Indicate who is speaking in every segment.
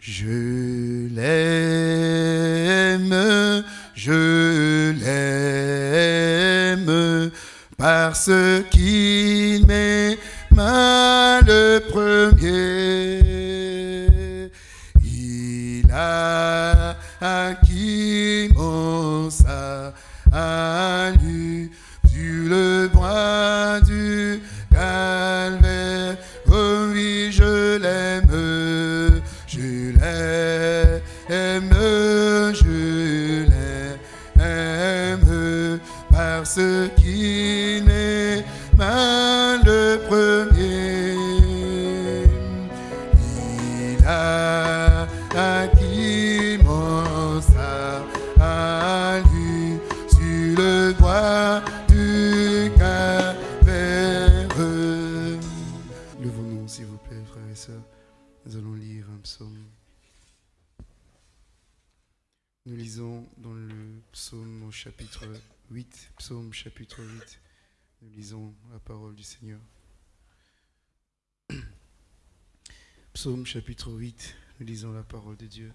Speaker 1: Je l'aime, je l'aime, parce qu'il du Seigneur. Psaume chapitre 8, nous lisons la parole de Dieu.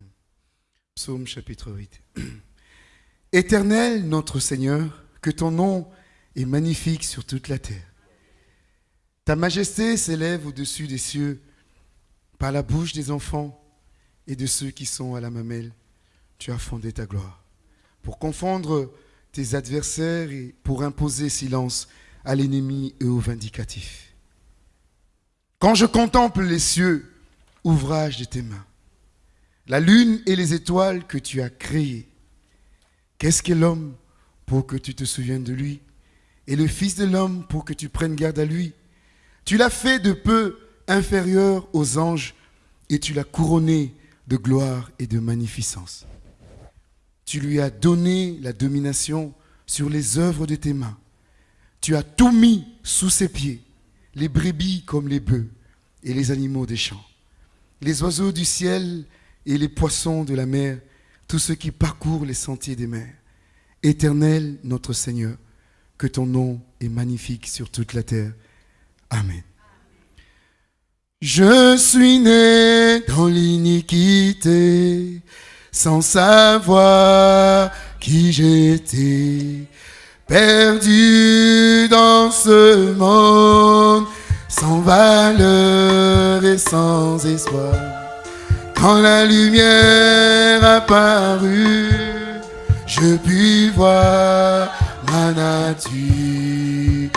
Speaker 1: Psaume chapitre 8. Éternel notre Seigneur, que ton nom est magnifique sur toute la terre. Ta majesté s'élève au-dessus des cieux par la bouche des enfants et de ceux qui sont à la mamelle. Tu as fondé ta gloire pour confondre tes adversaires et pour imposer silence à l'ennemi et au vindicatif. Quand je contemple les cieux, ouvrage de tes mains, la lune et les étoiles que tu as créées, qu'est-ce qu'est l'homme pour que tu te souviennes de lui? Et le Fils de l'homme pour que tu prennes garde à lui? Tu l'as fait de peu inférieur aux anges et tu l'as couronné de gloire et de magnificence. Tu lui as donné la domination sur les œuvres de tes mains. Tu as tout mis sous ses pieds, les brebis comme les bœufs et les animaux des champs, les oiseaux du ciel et les poissons de la mer, tous ceux qui parcourent les sentiers des mers. Éternel notre Seigneur, que ton nom est magnifique sur toute la terre. Amen. Je suis né dans l'iniquité, sans savoir qui j'étais, perdu dans ce monde, sans valeur et sans espoir. Quand la lumière apparut, je puis voir ma nature.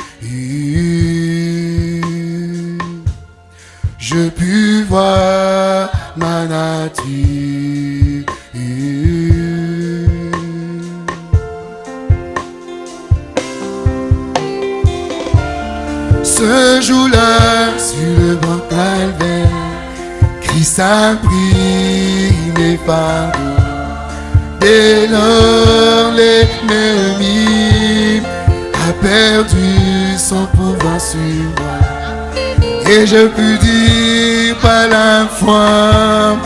Speaker 1: Je puis voir ma nature. Ce jour-là, sur le banc calvaire, Christ a pris mes fardeaux. Dès lors, l'ennemi a perdu son pouvoir sur moi. Et je puis dire par la foi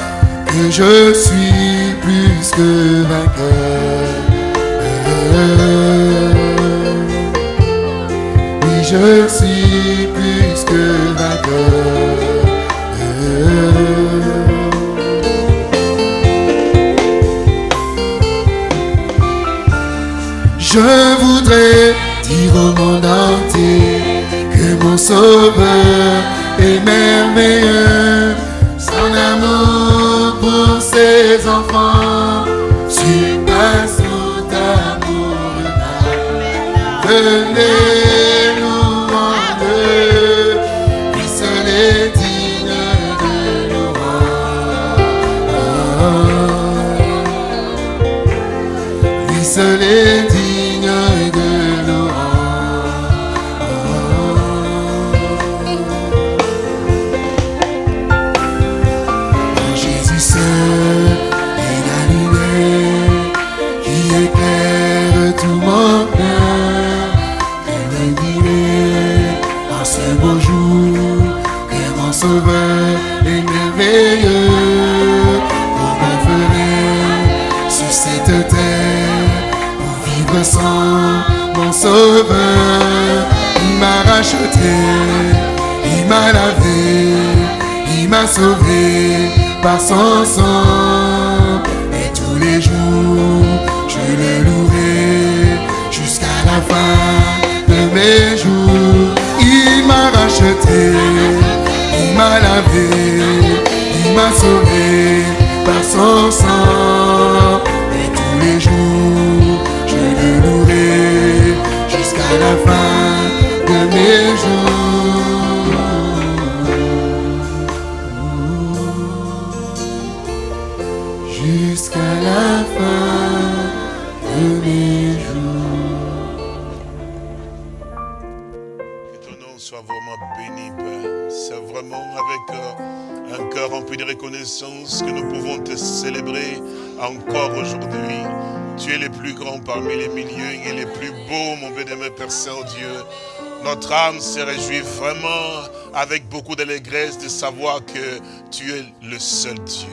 Speaker 1: que je suis plus que vainqueur. Oui, je suis plus que vainqueur. Je voudrais dire au monde entier mon sauveur est merveilleux. Son amour pour ses enfants son sang.
Speaker 2: Parmi les milliers et le plus beau, mon bénémoine Père Saint-Dieu. Notre âme se réjouit vraiment avec beaucoup d'allégresse de savoir que tu es le seul Dieu.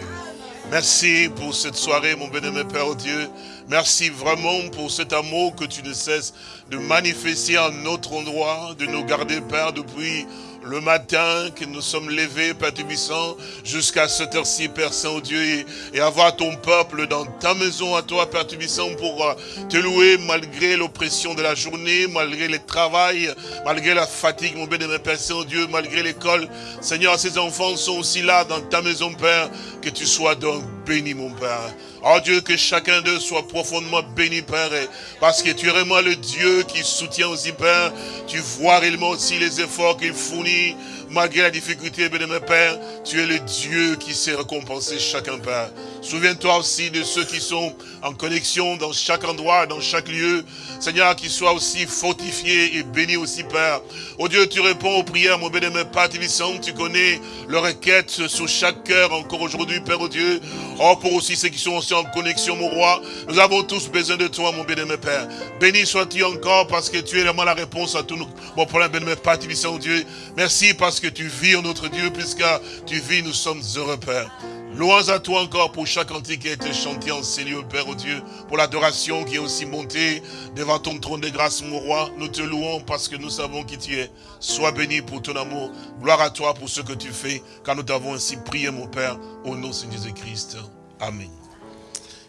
Speaker 2: Merci pour cette soirée, mon bénémoine Père Dieu. Merci vraiment pour cet amour que tu ne cesses de manifester en notre endroit, de nous garder, Père, depuis le matin que nous sommes levés, Père Tubissant, jusqu'à cette heure-ci, Père Saint-Dieu, et, et avoir ton peuple dans ta maison à toi, Père Tubissant, pour euh, te louer malgré l'oppression de la journée, malgré le travail, malgré la fatigue, mon bénémoine Père Saint-Dieu, malgré l'école. Seigneur, ces enfants sont aussi là dans ta maison, Père, que tu sois donc béni, mon Père. Oh Dieu, que chacun d'eux soit profondément béni, Père, parce que tu es vraiment le Dieu qui soutient aussi, Père. Tu vois réellement aussi les efforts qu'il fournit, malgré la difficulté, Père. Tu es le Dieu qui sait récompenser chacun, Père. Souviens-toi aussi de ceux qui sont en connexion dans chaque endroit, dans chaque lieu. Seigneur, qu'ils soient aussi fortifiés et bénis aussi, Père. Oh Dieu, tu réponds aux prières, mon bénémoine Père Tibissant. Tu connais leurs requêtes sur chaque cœur encore aujourd'hui, Père, oh Dieu. Oh, pour aussi ceux qui sont aussi en connexion, mon roi. Nous avons tous besoin de toi, mon bénémoine Père. Béni sois-tu encore parce que tu es vraiment la réponse à tous nos mon problème, bénémoine Père Tibissant, oh Dieu. Merci parce que tu vis notre Dieu, puisque tu vis, nous sommes heureux, Père. Louange à toi encore pour chaque cantique qui a été chanté en ces lieux, Père, oh Dieu, pour l'adoration qui est aussi montée devant ton trône de grâce, mon roi. Nous te louons parce que nous savons qui tu es. Sois béni pour ton amour. Gloire à toi pour ce que tu fais, car nous t'avons ainsi prié, mon Père, au nom de Jésus-Christ. Amen.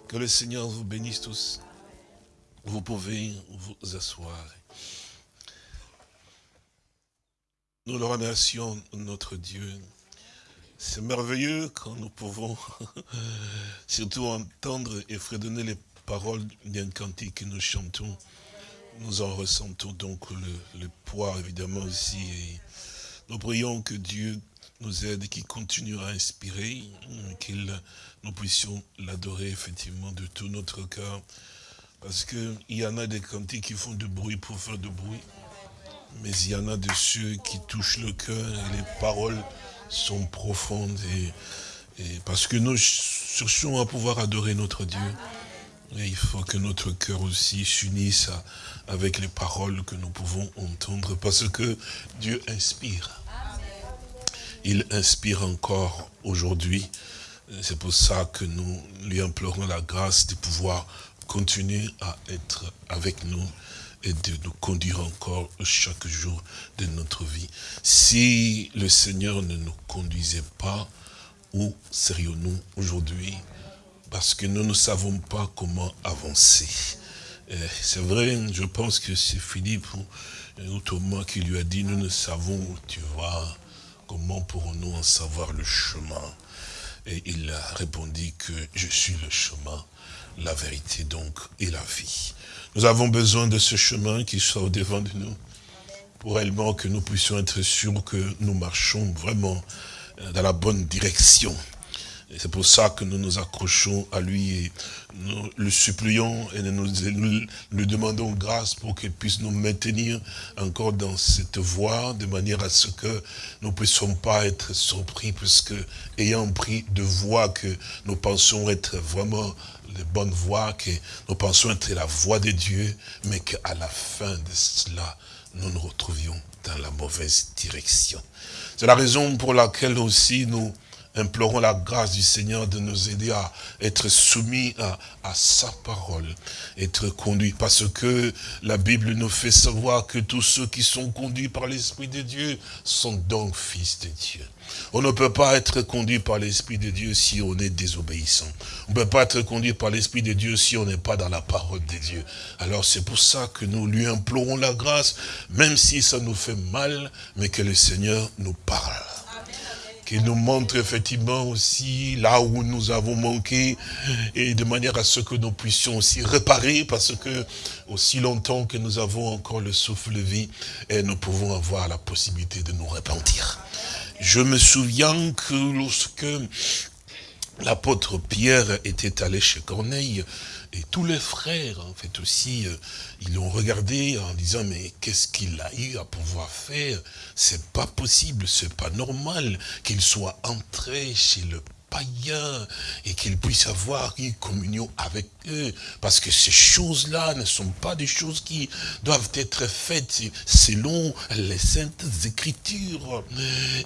Speaker 2: Que le Seigneur vous bénisse tous. Vous pouvez vous asseoir. Nous le remercions, notre Dieu. C'est merveilleux quand nous pouvons surtout entendre et fredonner les paroles d'un cantique que nous chantons. Nous en ressentons donc le, poids évidemment aussi. Et nous prions que Dieu nous aide, qu'il continue à inspirer, qu'il nous puissions l'adorer effectivement de tout notre cœur. Parce qu'il y en a des cantiques qui font du bruit pour faire du bruit. Mais il y en a de ceux qui touchent le cœur et les paroles sont profondes. Et, parce que nous cherchons à pouvoir adorer notre Dieu. Et il faut que notre cœur aussi s'unisse avec les paroles que nous pouvons entendre. Parce que Dieu inspire. Il inspire encore aujourd'hui. C'est pour ça que nous lui implorons la grâce de pouvoir continuer à être avec nous et de nous conduire encore chaque jour de notre vie. Si le Seigneur ne nous conduisait pas, où serions-nous aujourd'hui? Parce que nous ne savons pas comment avancer. C'est vrai, je pense que c'est Philippe ou Thomas qui lui a dit, nous ne savons où tu vas, comment pourrons-nous en savoir le chemin? Et il a répondu que je suis le chemin, la vérité donc et la vie. Nous avons besoin de ce chemin qui soit au devant de nous, pour réellement que nous puissions être sûrs que nous marchons vraiment dans la bonne direction. C'est pour ça que nous nous accrochons à lui et nous le supplions et nous, lui demandons grâce pour qu'il puisse nous maintenir encore dans cette voie, de manière à ce que nous ne puissions pas être surpris, puisque ayant pris de voies que nous pensons être vraiment les bonnes voies, que nous pensons être la voie de Dieu, mais qu'à la fin de cela, nous nous retrouvions dans la mauvaise direction. C'est la raison pour laquelle aussi nous implorons la grâce du Seigneur de nous aider à être soumis à, sa parole, être conduits, parce que la Bible nous fait savoir que tous ceux qui sont conduits par l'Esprit de Dieu sont donc fils de Dieu. On ne peut pas être conduit par l'Esprit de Dieu si on est désobéissant. On ne peut pas être conduit par l'Esprit de Dieu si on n'est pas dans la parole de Dieu. Alors c'est pour ça que nous lui implorons la grâce, même si ça nous fait mal, mais que le Seigneur nous parle qu'il nous montre effectivement aussi là où nous avons manqué et de manière à ce que nous puissions aussi réparer parce que aussi longtemps que nous avons encore le souffle de vie et nous pouvons avoir la possibilité de nous repentir. Je me souviens que lorsque l'apôtre Pierre était allé chez Corneille, et tous les frères, en fait, aussi, euh, ils l'ont regardé en disant, mais qu'est-ce qu'il a eu à pouvoir faire? C'est pas possible, c'est pas normal qu'il soit entré chez le païens et qu'ils puissent avoir une communion avec eux. Parce que ces choses-là ne sont pas des choses qui doivent être faites selon les saintes écritures.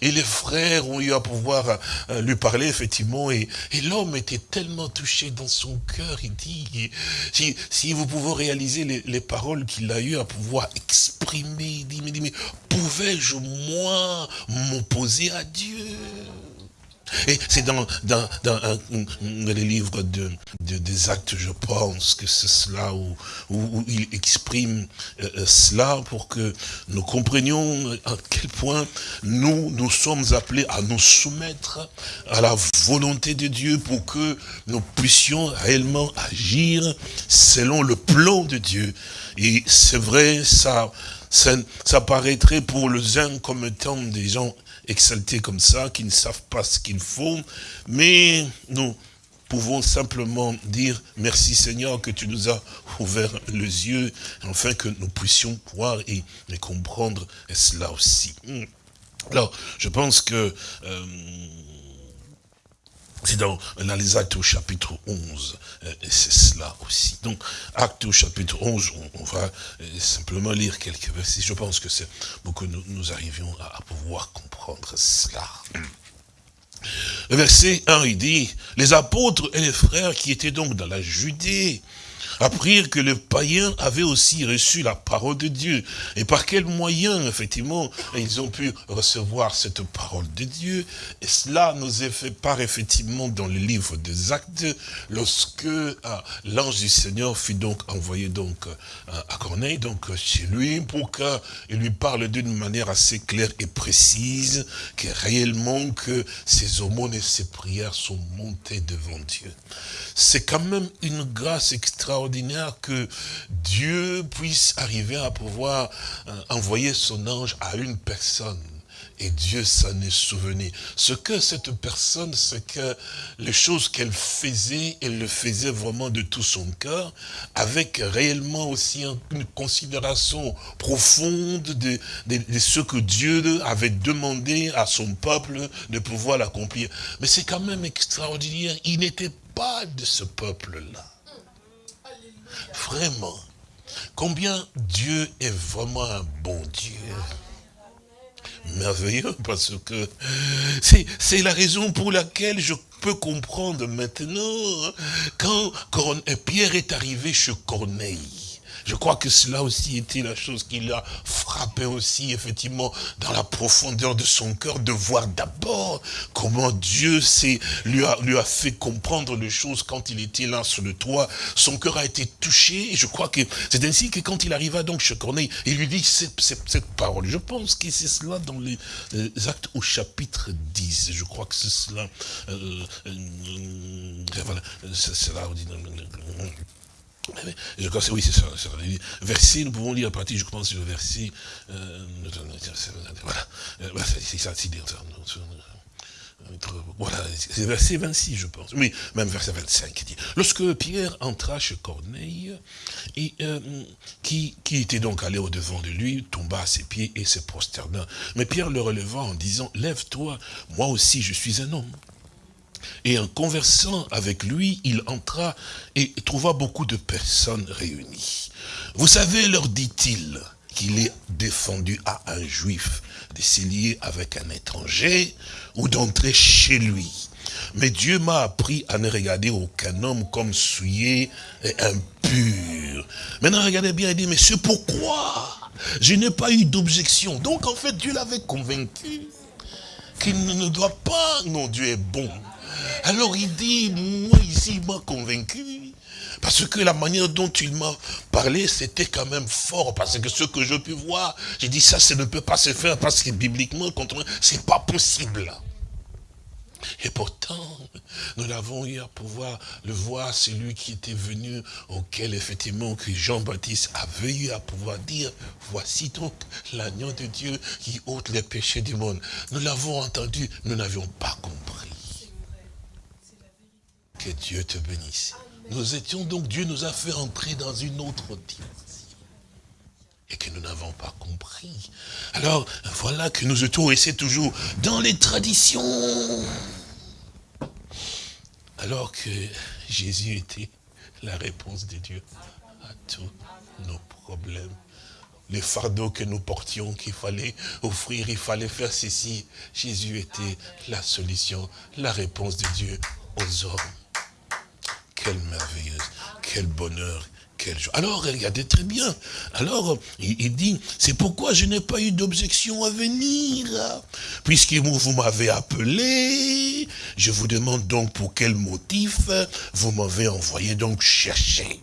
Speaker 2: Et les frères ont eu à pouvoir euh, lui parler effectivement et, l'homme était tellement touché dans son cœur, il dit, si, vous pouvez réaliser les, paroles qu'il a eu à pouvoir exprimer, il dit, mais pouvais-je moi m'opposer à Dieu? Et c'est dans, dans, dans, les livres de, des actes, je pense, que c'est cela où, où, il exprime euh, euh, cela pour que nous comprenions à quel point nous, nous sommes appelés à nous soumettre à la volonté de Dieu pour que nous puissions réellement agir selon le plan de Dieu. Et c'est vrai, ça, ça, ça paraîtrait pour les uns comme étant des gens exaltés comme ça, qui ne savent pas ce qu'ils font, mais nous pouvons simplement dire merci Seigneur que tu nous as ouvert les yeux, afin que nous puissions voir et, comprendre cela aussi. Alors, je pense que euh, c'est dans, les actes au chapitre 11, euh, c'est cela aussi. Donc, actes au chapitre 11, on, va euh, simplement lire quelques versets. Je pense que c'est pour que nous, nous arrivions à, à, pouvoir comprendre cela. Le verset 1, il dit, les apôtres et les frères qui étaient donc dans la Judée, apprirent que les païens avaient aussi reçu la parole de Dieu. Et par quel moyen, effectivement, ils ont pu recevoir cette parole de Dieu? Et cela nous est fait part, effectivement, dans le livre des actes, lorsque ah, l'ange du Seigneur fut donc envoyé donc ah, à Corneille, donc chez lui, pour qu'il lui parle d'une manière assez claire et précise, que réellement que ses aumônes et ses prières sont montées devant Dieu. C'est quand même une grâce extraordinaire que Dieu puisse arriver à pouvoir euh, envoyer son ange à une personne. Et Dieu s'en est souvenu. Ce que cette personne, c'est que les choses qu'elle faisait, elle le faisait vraiment de tout son cœur, avec réellement aussi une considération profonde de, de ce que Dieu avait demandé à son peuple de pouvoir l'accomplir. Mais c'est quand même extraordinaire, il n'était pas de ce peuple-là. Vraiment. Combien Dieu est vraiment un bon Dieu merveilleux parce que c'est la raison pour laquelle je peux comprendre maintenant hein, quand Pierre est arrivé chez Corneille. Je crois que cela aussi était la chose qui l'a frappé aussi, effectivement, dans la profondeur de son cœur, de voir d'abord comment Dieu lui a, lui a fait comprendre les choses quand il était là sur le toit. Son cœur a été touché, et je crois que c'est ainsi que quand il arriva donc chez Corneille, il lui dit cette, cette, parole. Je pense que c'est cela dans les, actes au chapitre 10. Je crois que c'est cela. Euh, euh, euh voilà, c'est cela. Je crois que oui, c'est ça, Verset, nous pouvons lire à partir, je pense, le verset. Euh, voilà. C'est ça, c'est voilà, c'est verset 26, je pense. Oui, même verset 25 qui dit. Lorsque Pierre entra chez Corneille, euh, qui, qui était donc allé au-devant de lui, tomba à ses pieds et se prosterna. Mais Pierre le releva en disant, lève-toi, moi aussi je suis un homme. Et en conversant avec lui, il entra et trouva beaucoup de personnes réunies. Vous savez, leur dit-il, qu'il est défendu à un juif de s'y lier avec un étranger ou d'entrer chez lui. Mais Dieu m'a appris à ne regarder aucun homme comme souillé et impur. Maintenant, regardez bien, il dit, mais c'est pourquoi je n'ai pas eu d'objection. Donc, en fait, Dieu l'avait convaincu qu'il ne doit pas, non, Dieu est bon. Alors, il dit, moi, ici, il m'a convaincu. Parce que la manière dont il m'a parlé, c'était quand même fort. Parce que ce que je peux voir, j'ai dit, ça, ça ne peut pas se faire parce que bibliquement, c'est pas possible. Et pourtant, nous l'avons eu à pouvoir le voir, celui qui était venu, auquel effectivement que Jean-Baptiste avait eu à pouvoir dire, voici donc l'agneau de Dieu qui ôte les péchés du monde. Nous l'avons entendu, nous n'avions pas compris. Que Dieu te bénisse. Nous étions donc, Dieu nous a fait entrer dans une autre dimension et que nous n'avons pas compris. Alors, voilà que nous étions restés toujours dans les traditions. Alors que Jésus était la réponse de Dieu à tous nos problèmes. Les fardeaux que nous portions, qu'il fallait offrir, il fallait faire ceci. Jésus était la solution, la réponse de Dieu aux hommes. Quelle merveilleuse, quel bonheur, alors, regardez très bien. Alors, il, dit, c'est pourquoi je n'ai pas eu d'objection à venir. Puisque vous m'avez appelé, je vous demande donc pour quel motif vous m'avez envoyé donc chercher.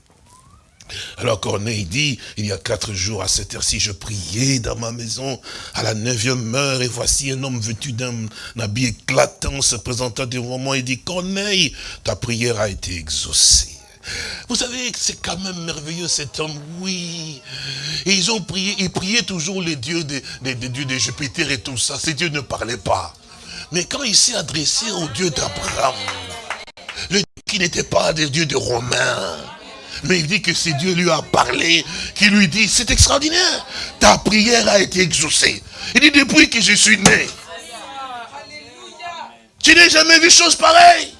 Speaker 2: Alors Corneille dit, il y a quatre jours à cette heure-ci, je priais dans ma maison à la neuvième heure, et voici un homme vêtu d'un habit éclatant se présentant devant moi et dit, Corneille, ta prière a été exaucée. Vous savez, c'est quand même merveilleux cet homme, oui. Et ils ont prié, ils priaient toujours les dieux des dieux de Jupiter et tout ça. Ces dieux ne parlaient pas. Mais quand il s'est adressé au Dieu d'Abraham, le qui n'était pas des dieux de Romains, mais il dit que c'est Dieu lui a parlé, qui lui dit, c'est extraordinaire, ta prière a été exaucée. Il dit, depuis que je suis né, tu n'as jamais vu chose pareille.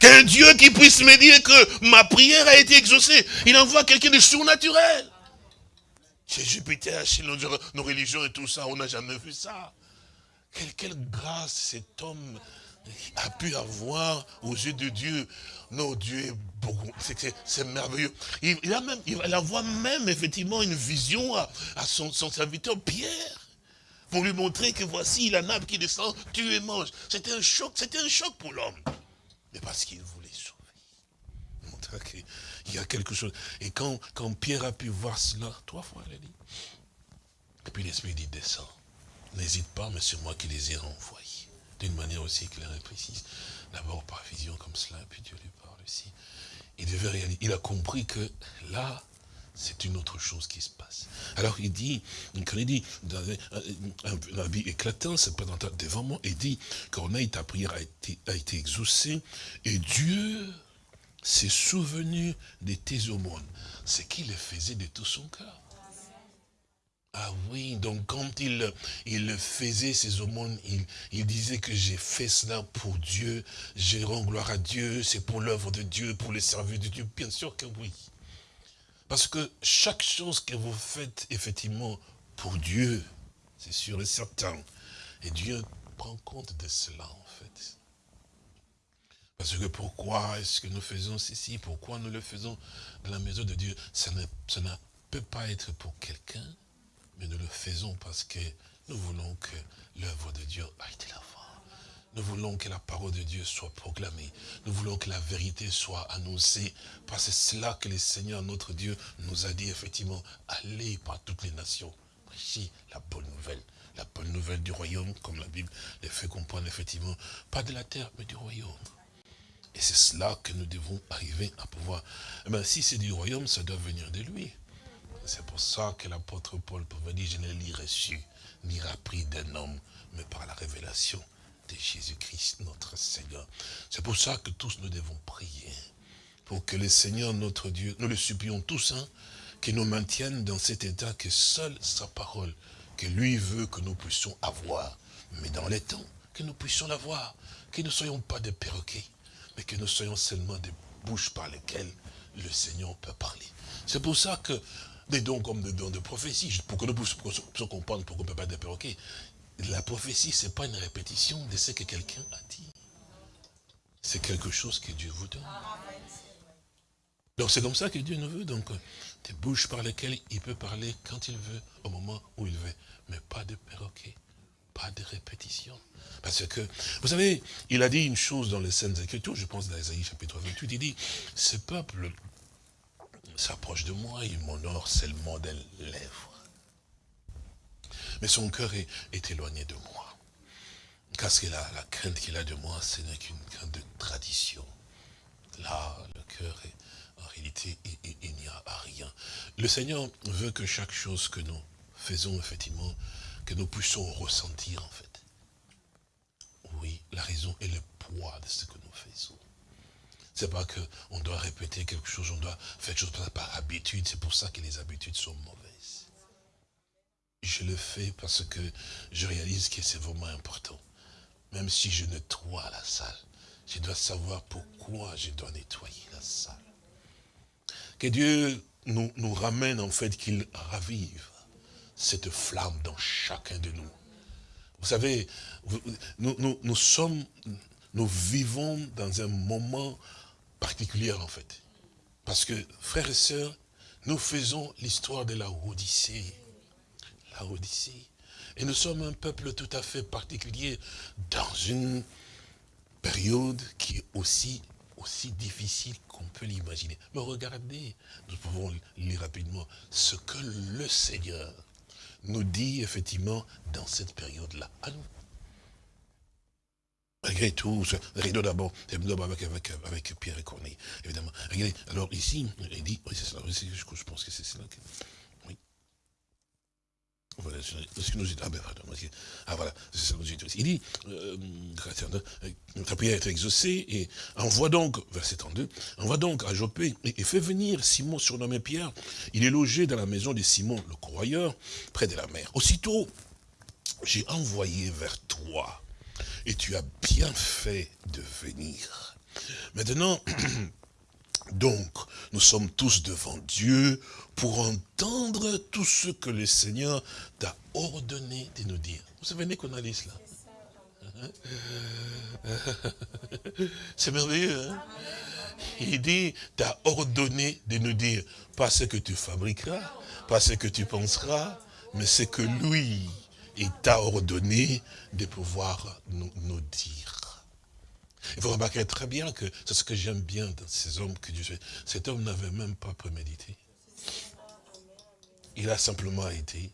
Speaker 2: Qu'un Dieu qui puisse me dire que ma prière a été exaucée. Il envoie quelqu'un de surnaturel. Chez Jupiter, chez nos, religions et tout ça, on n'a jamais vu ça. Quelle, grâce cet homme a pu avoir aux yeux de Dieu. Non, Dieu c'est merveilleux. Il, a même, il même effectivement une vision à, son, serviteur Pierre. Pour lui montrer que voici la nappe qui descend, tu et mange. C'était un choc, c'était un choc pour l'homme parce qu'il voulait sauver. Montrer qu'il y a quelque chose. Et quand, quand Pierre a pu voir cela, trois fois, il a dit. Et puis l'Esprit dit, descends. N'hésite pas, mais c'est moi qui les ai renvoyés. D'une manière aussi claire et précise. D'abord par vision comme cela, puis Dieu lui Il a compris que là, c'est une autre chose qui se passe. Alors il dit, quand il dit, dans un, vie éclatant, se présentant devant moi, il dit, Corneille, ta prière a été, a exaucée, et Dieu s'est souvenu de tes aumônes, ce qu'il faisait de tout son cœur. Ah oui, donc quand il, faisait ses aumônes, il, disait que j'ai fait cela pour Dieu, j'ai rends gloire à Dieu, c'est pour l'œuvre de Dieu, pour le service de Dieu, bien sûr que oui. Parce que chaque chose que vous faites, effectivement, pour Dieu, c'est sûr et certain. Et Dieu prend compte de cela, en fait. Parce que pourquoi est-ce que nous faisons ceci? Pourquoi nous le faisons dans la maison de Dieu? Ça ne, ça ne peut pas être pour quelqu'un, mais nous le faisons parce que nous voulons que l'œuvre de Dieu a été là. Nous voulons que la parole de Dieu soit proclamée. Nous voulons que la vérité soit annoncée. Parce que c'est cela que le Seigneur, notre Dieu, nous a dit effectivement, allez par toutes les nations. Prêchez la bonne nouvelle. La bonne nouvelle du royaume, comme la Bible les fait comprendre effectivement, pas de la terre, mais du royaume. Et c'est cela que nous devons arriver à pouvoir. Eh bien, si c'est du royaume, ça doit venir de lui. C'est pour ça que l'apôtre Paul pouvait dire, je ne l'ai reçu, ni appris d'un homme, mais par la révélation de Jésus-Christ, notre Seigneur. C'est pour ça que tous nous devons prier. Pour que le Seigneur, notre Dieu, nous le supplions tous, hein, qu'il nous maintienne dans cet état que seule sa parole, que lui veut que nous puissions avoir, mais dans les temps, que nous puissions l'avoir, que nous ne soyons pas des perroquets, mais que nous soyons seulement des bouches par lesquelles le Seigneur peut parler. C'est pour ça que des dons comme des dons de prophétie, pour que nous puissions comprendre pourquoi on ne peut pas être perroquet. La prophétie, ce n'est pas une répétition de ce que quelqu'un a dit. C'est quelque chose que Dieu vous donne. Donc c'est comme ça que Dieu nous veut. Donc des bouches par lesquelles il peut parler quand il veut, au moment où il veut. Mais pas de perroquet, pas de répétition. Parce que, vous savez, il a dit une chose dans les scènes Écritures, je pense dans Isaïe chapitre 28, il dit, ce peuple s'approche de moi, il m'honore seulement des lèvres. Mais son cœur est, éloigné de moi. Parce que la, la crainte qu'il a de moi, ce n'est qu'une crainte de tradition. Là, le cœur est, en réalité, il, n'y a rien. Le Seigneur veut que chaque chose que nous faisons, effectivement, que nous puissions ressentir, en fait. Oui, la raison et le poids de ce que nous faisons. C'est pas qu'on doit répéter quelque chose, on doit faire quelque chose par habitude. C'est pour ça que les habitudes sont mauvaises. Je le fais parce que je réalise que c'est vraiment important. Même si je nettoie la salle, je dois savoir pourquoi je dois nettoyer la salle. Que Dieu nous, nous ramène en fait, qu'il ravive cette flamme dans chacun de nous. Vous savez, nous, nous, sommes, nous vivons dans un moment particulier en fait. Parce que, frères et sœurs, nous faisons l'histoire de la Odyssée. La Odyssée. Et nous sommes un peuple tout à fait particulier dans une période qui est aussi, aussi difficile qu'on peut l'imaginer. Mais regardez, nous pouvons lire rapidement ce que le Seigneur nous dit effectivement dans cette période-là. Malgré tout, rideau d'abord, avec, avec, avec Pierre et Corneille, évidemment. Regardez, alors ici, il dit, oui, c'est ça, je pense que c'est cela. Oui. Voilà, ce que nous dit, ah ben pardon, ah voilà, c'est ça que nous dit aussi. Il dit, euh, ta prière est exaucée, et envoie donc, verset 32, envoie donc à Jopé, et, et fait venir Simon surnommé Pierre, il est logé dans la maison de Simon le croyeur, près de la mer. Aussitôt, j'ai envoyé vers toi et tu as bien fait de venir. Maintenant, donc, nous sommes tous devant Dieu pour entendre tout ce que le Seigneur t'a ordonné de nous dire. Vous savez qu'on a dit cela C'est merveilleux, hein? Il dit, t'as ordonné de nous dire, pas ce que tu fabriqueras, pas ce que tu penseras, mais ce que lui, il t'a ordonné de pouvoir nous, dire. Il faut remarquer très bien que c'est ce que j'aime bien dans ces hommes que Dieu fait. Cet homme n'avait même pas prémédité. Il a simplement été.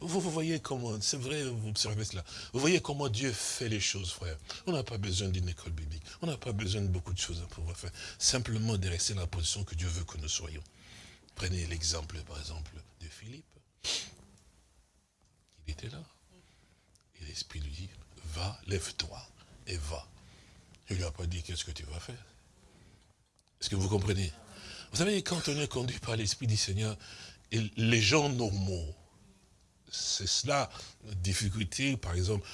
Speaker 2: Vous, vous voyez comment, c'est vrai, vous observez cela. Vous voyez comment Dieu fait les choses, frère. On n'a pas besoin d'une école biblique. On n'a pas besoin de beaucoup de choses à pouvoir faire. Simplement de rester dans la position que Dieu veut que nous soyons. Prenez l'exemple, par exemple, de Philippe. Il était là. L'Esprit lui dit, va, lève-toi et va. Il lui a pas dit, qu'est-ce que tu vas faire? Est-ce que vous comprenez? Vous savez, quand on est conduit par l'Esprit du Seigneur, les gens normaux, c'est cela, la difficulté, par exemple.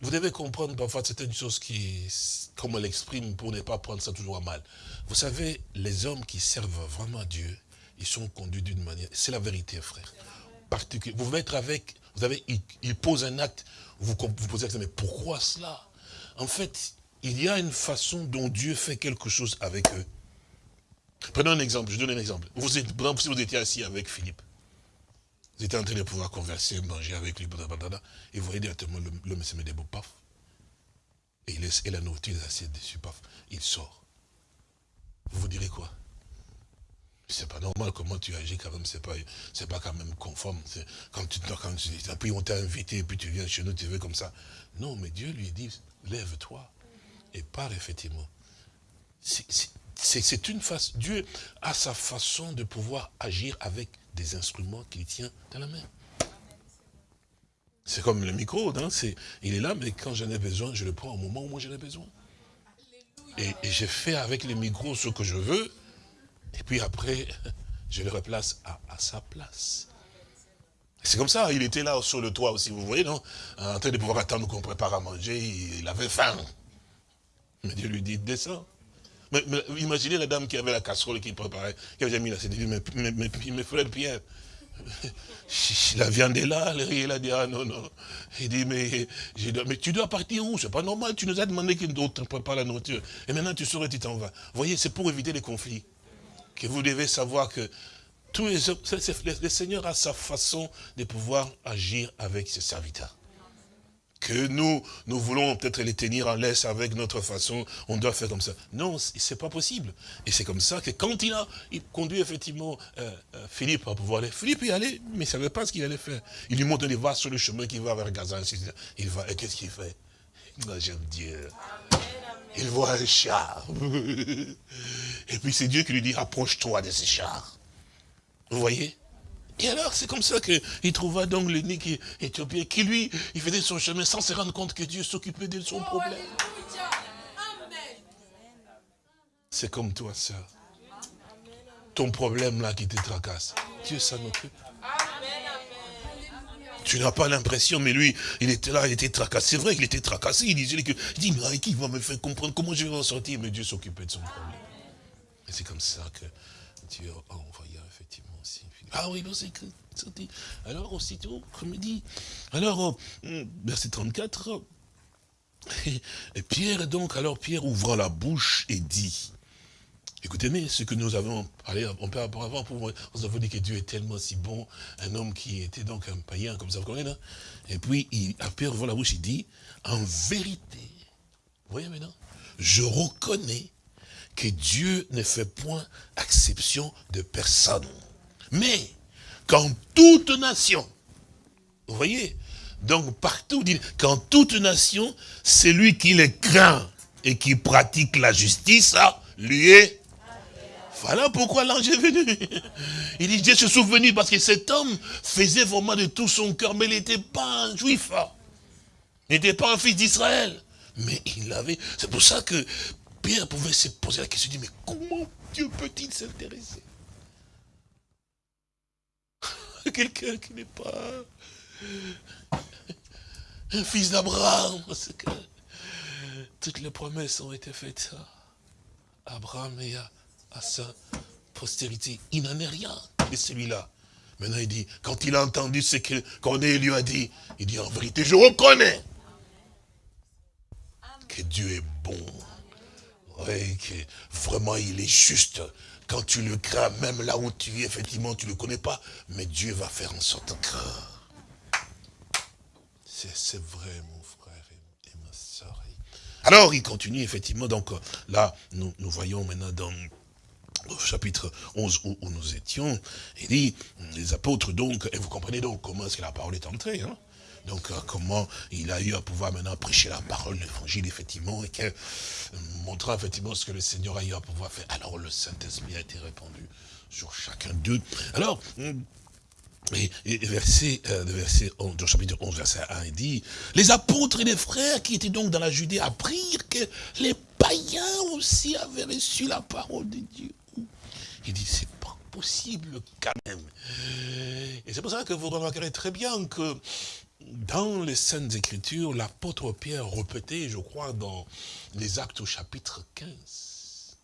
Speaker 2: Vous devez comprendre parfois certaines choses qui, comme on l'exprime, pour ne pas prendre ça toujours à mal. Vous savez, les hommes qui servent vraiment Dieu, ils sont conduits d'une manière, c'est la vérité, frère. Vous pouvez être avec, vous avez, il pose un acte, vous vous posez la question, mais pourquoi cela? En fait, il y a une façon dont Dieu fait quelque chose avec eux. Prenons un exemple, je donne un exemple. Vous êtes, par exemple, si vous étiez assis avec Philippe, vous étiez en train de pouvoir converser, manger avec lui, et vous voyez directement l'homme se met des beaux paf. Et il laisse et la nourriture est assise dessus, paf. Il sort. Vous vous direz quoi? C'est pas normal comment tu agis quand même, c'est pas, pas quand même conforme. Quand tu, quand tu, puis on t'a invité, puis tu viens chez nous, tu veux comme ça. Non, mais Dieu lui dit, lève-toi et pars effectivement. C'est une face. Dieu a sa façon de pouvoir agir avec des instruments qu'il tient dans la main. C'est comme le micro, il est là, mais quand j'en ai besoin, je le prends au moment où moi j'en ai besoin. Et, et j'ai fait avec le micro ce que je veux, et puis après, je le replace à, sa place. C'est comme ça, il était là sur le toit aussi, vous voyez, non? En train de pouvoir attendre qu'on prépare à manger, il avait faim. Mais Dieu lui dit, descends. Mais, imaginez la dame qui avait la casserole qui préparait, qui avait mis la dit, mais, mais, mais, frère Pierre, la viande est là, le riz, il a dit, ah non, non. Il dit, mais, tu dois partir où? C'est pas normal, tu nous as demandé qu'une autre prépare la nourriture. Et maintenant tu saurais, tu t'en vas. Vous voyez, c'est pour éviter les conflits. Que vous devez savoir que tous les, le Seigneur a sa façon de pouvoir agir avec ses serviteurs que nous, nous voulons peut-être les tenir en laisse avec notre façon, on doit faire comme ça. Non, c'est pas possible. Et c'est comme ça que quand il a il conduit effectivement euh, euh, Philippe à pouvoir aller, Philippe y allait, mais il ne savait pas ce qu'il allait faire. Il lui montre, il va sur le chemin qui va vers Gaza, il va, et qu'est-ce qu'il fait? J'aime Dieu. Il voit un char. Et puis c'est Dieu qui lui dit, approche-toi de ce char. Vous voyez? Et alors, c'est comme ça qu'il trouva donc l'unique éthiopien qui, lui, il faisait son chemin sans se rendre compte que Dieu s'occupait de son problème. C'est comme toi, sœur. Ton problème là qui te tracasse, Dieu s'en occupe. Tu n'as pas l'impression, mais lui, il était là, il était tracassé. C'est vrai qu'il était tracassé. Il disait que, il dit, mais qui va me faire comprendre? Comment je vais en sortir? Mais Dieu s'occupait de son problème. Et c'est comme ça que Dieu a envoyé effectivement aussi ah oui, c'est dit. Alors, aussitôt, comme il dit. Alors, euh, verset 34. Et Pierre, donc, alors Pierre ouvra la bouche et dit. Écoutez, mais ce que nous avons parlé un peu avant, pour nous avons dit que Dieu est tellement si bon, un homme qui était donc un païen, comme ça, vous là Et puis, il, Pierre ouvre la bouche, il dit, en vérité, vous voyez maintenant, je reconnais que Dieu ne fait point exception de personne. Mais, quand toute nation, vous voyez, donc partout, quand toute nation, celui qui les craint et qui pratique la justice, lui est voilà pourquoi l'ange est venu. Il dit, Dieu se souvenu parce que cet homme faisait vraiment de tout son cœur, mais il n'était pas un juif. Il n'était pas un fils d'Israël. Mais il avait... C'est pour ça que Pouvait se poser la question, mais comment Dieu peut-il s'intéresser quelqu'un qui n'est pas un fils d'Abraham, parce que toutes les promesses ont été faites à Abraham et à, sa postérité. Il n'en est rien de celui-là. Maintenant, il dit, quand il a entendu ce Corneille lui a dit, il dit, en vérité, je reconnais que Dieu est bon. Oui, que vraiment, il est juste. Quand tu le crains, même là où tu es, effectivement, tu ne le connais pas, mais Dieu va faire en sorte que... C'est vrai, mon frère et, ma soeur. Alors, il continue, effectivement, donc là, nous, voyons maintenant dans au chapitre 11 où, nous étions, il dit, les apôtres donc, et vous comprenez donc comment est-ce que la parole est entrée, hein donc, euh, comment il a eu à pouvoir maintenant prêcher la parole, l'évangile, effectivement, et que, euh, montrant effectivement ce que le Seigneur a eu à pouvoir faire. Alors, le Saint-Esprit a été répandu sur chacun d'eux. Alors, hum, et, verset, euh, verset 11, dans chapitre 11, verset 1, il dit, les apôtres et les frères qui étaient donc dans la Judée apprirent que les païens aussi avaient reçu la parole de Dieu. Il dit, c'est pas possible quand même. Et c'est pour ça que vous remarquerez très bien que dans les Saintes Écritures, l'apôtre Pierre répétait, je crois, dans les Actes au chapitre 15.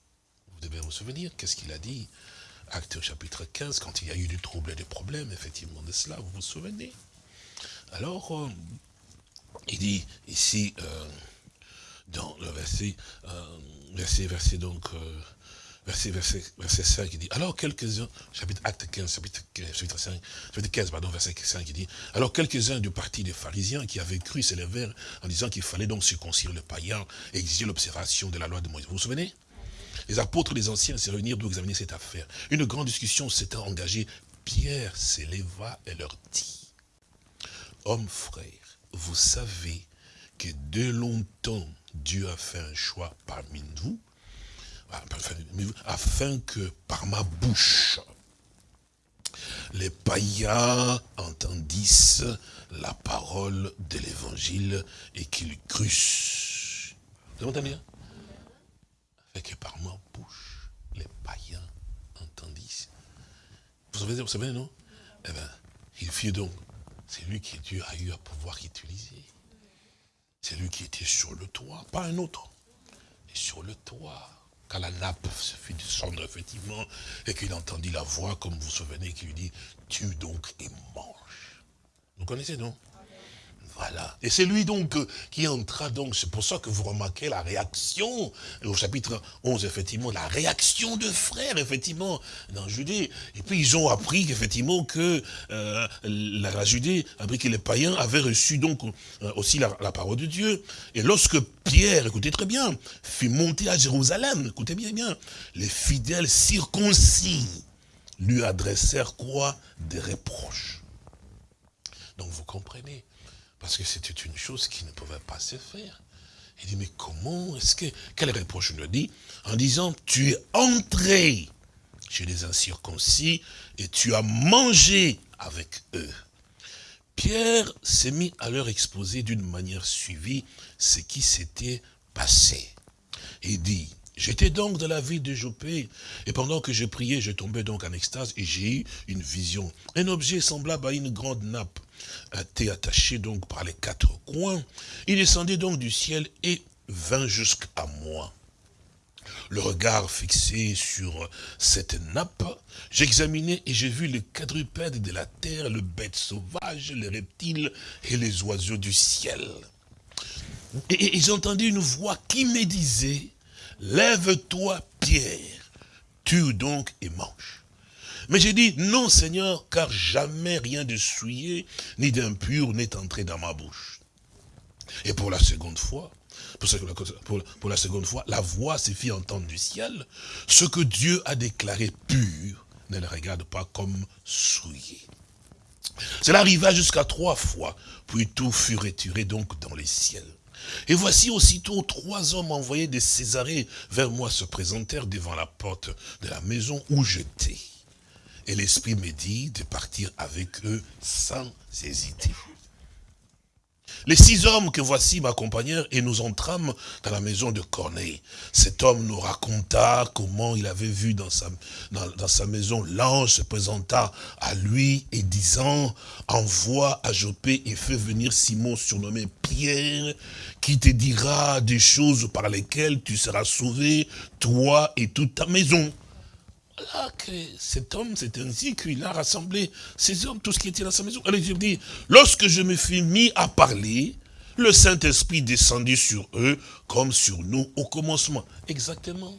Speaker 2: Vous devez vous souvenir, qu'est-ce qu'il a dit? Actes au chapitre 15, quand il y a eu du trouble et des problèmes, effectivement, de cela, vous vous souvenez? Alors, euh, il dit ici, euh, dans le verset, euh, verset, verset donc verset, verset, verset 5, il dit, alors quelques-uns, chapitre acte 15, chapitre, chapitre 5, chapitre 15, pardon, verset 5, il dit, alors quelques-uns du parti des pharisiens qui avaient cru s'élevèrent en disant qu'il fallait donc circoncire le païen et exiger l'observation de la loi de Moïse. Vous vous souvenez? Les apôtres, les anciens se réunirent pour examiner cette affaire. Une grande discussion s'était engagée. Pierre s'éleva et leur dit, hommes frères, vous savez que de longtemps Dieu a fait un choix parmi nous afin que par ma bouche, les païens entendissent la parole de l'évangile et qu'ils crussent. Vous entendez hein? Afin que par ma bouche, les païens entendissent. Vous savez, vous savez, non? Eh bien, il fit donc. C'est lui qui Dieu a eu à pouvoir utiliser. C'est lui qui était sur le toit, pas un autre. Et sur le toit quand la nappe se fit descendre, effectivement, et qu'il entendit la voix, comme vous vous souvenez, qui lui dit, tue donc et mange. Vous connaissez, non? Voilà. Et c'est lui donc euh, qui entra donc, c'est pour ça que vous remarquez la réaction, au chapitre 11, effectivement, la réaction de frères, effectivement, dans Judée. Et puis ils ont appris, effectivement, que euh, la, Judée, appris que les païens avaient reçu donc euh, aussi la, la, parole de Dieu. Et lorsque Pierre, écoutez très bien, fut monté à Jérusalem, écoutez bien, bien, les fidèles circoncis lui adressèrent quoi? Des reproches. Donc vous comprenez, parce que c'était une chose qui ne pouvait pas se faire. Il dit, mais comment est-ce que... Quel reproche nous dit En disant, tu es entré chez les incirconcis et tu as mangé avec eux. Pierre s'est mis à leur exposer d'une manière suivie ce qui s'était passé. Il dit, J'étais donc dans la ville de Jopé, et pendant que je priais, je tombais donc en extase, et j'ai eu une vision. Un objet semblable à une grande nappe été attaché donc par les quatre coins. Il descendait donc du ciel et vint jusqu'à moi. Le regard fixé sur cette nappe, j'examinais et j'ai vu les quadrupèdes de la terre, le bête sauvage, les reptiles et les oiseaux du ciel. Et, entendu une voix qui me disait, lève-toi Pierre, tue donc et mange. Mais j'ai dit, non Seigneur, car jamais rien de souillé, ni d'impur n'est entré dans ma bouche. Et pour la seconde fois, pour, la seconde fois, la voix se fit entendre du ciel. Ce que Dieu a déclaré pur, ne le regarde pas comme souillé. Cela arriva jusqu'à trois fois, puis tout fut retiré donc dans les ciels. Et voici aussitôt trois hommes envoyés de Césarée vers moi se présentèrent devant la porte de la maison où j'étais. Et l'Esprit me dit de partir avec eux sans hésiter. Les six hommes que voici m'accompagnèrent et nous entrâmes dans la maison de Corneille. Cet homme nous raconta comment il avait vu dans sa, dans, sa maison l'ange se présenta à lui et disant, envoie à Jopé et fais venir Simon surnommé Pierre, qui te dira des choses par lesquelles tu seras sauvé, toi et toute ta maison. Voilà que cet homme, c'est ainsi qu'il a rassemblé ces hommes, tout ce qui était dans sa maison. Alors il dit, lorsque je me fus mis à parler, le Saint-Esprit descendit sur eux comme sur nous au commencement. Exactement.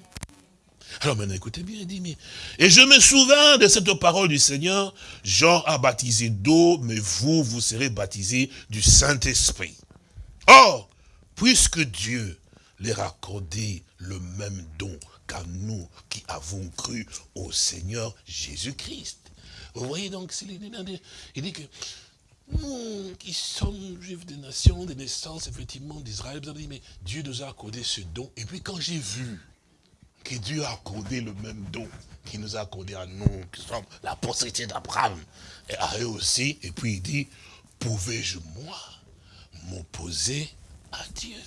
Speaker 2: Alors maintenant, écoutez bien, il dit, mais... Et je me souviens de cette parole du Seigneur, Jean a baptisé d'eau, mais vous, vous serez baptisés du Saint-Esprit. Or, puisque Dieu leur a accordé le même don qu'à nous qui avons cru au Seigneur Jésus-Christ. Vous voyez donc, il dit que nous qui sommes juifs des nations, des naissances, effectivement, d'Israël, vous avez dit, mais Dieu nous a accordé ce don. Et puis quand j'ai vu que Dieu a accordé le même don qu'il nous a accordé à nous, qui sommes la postérité d'Abraham, et à eux aussi, et puis il dit, pouvais-je, moi, m'opposer à Dieu?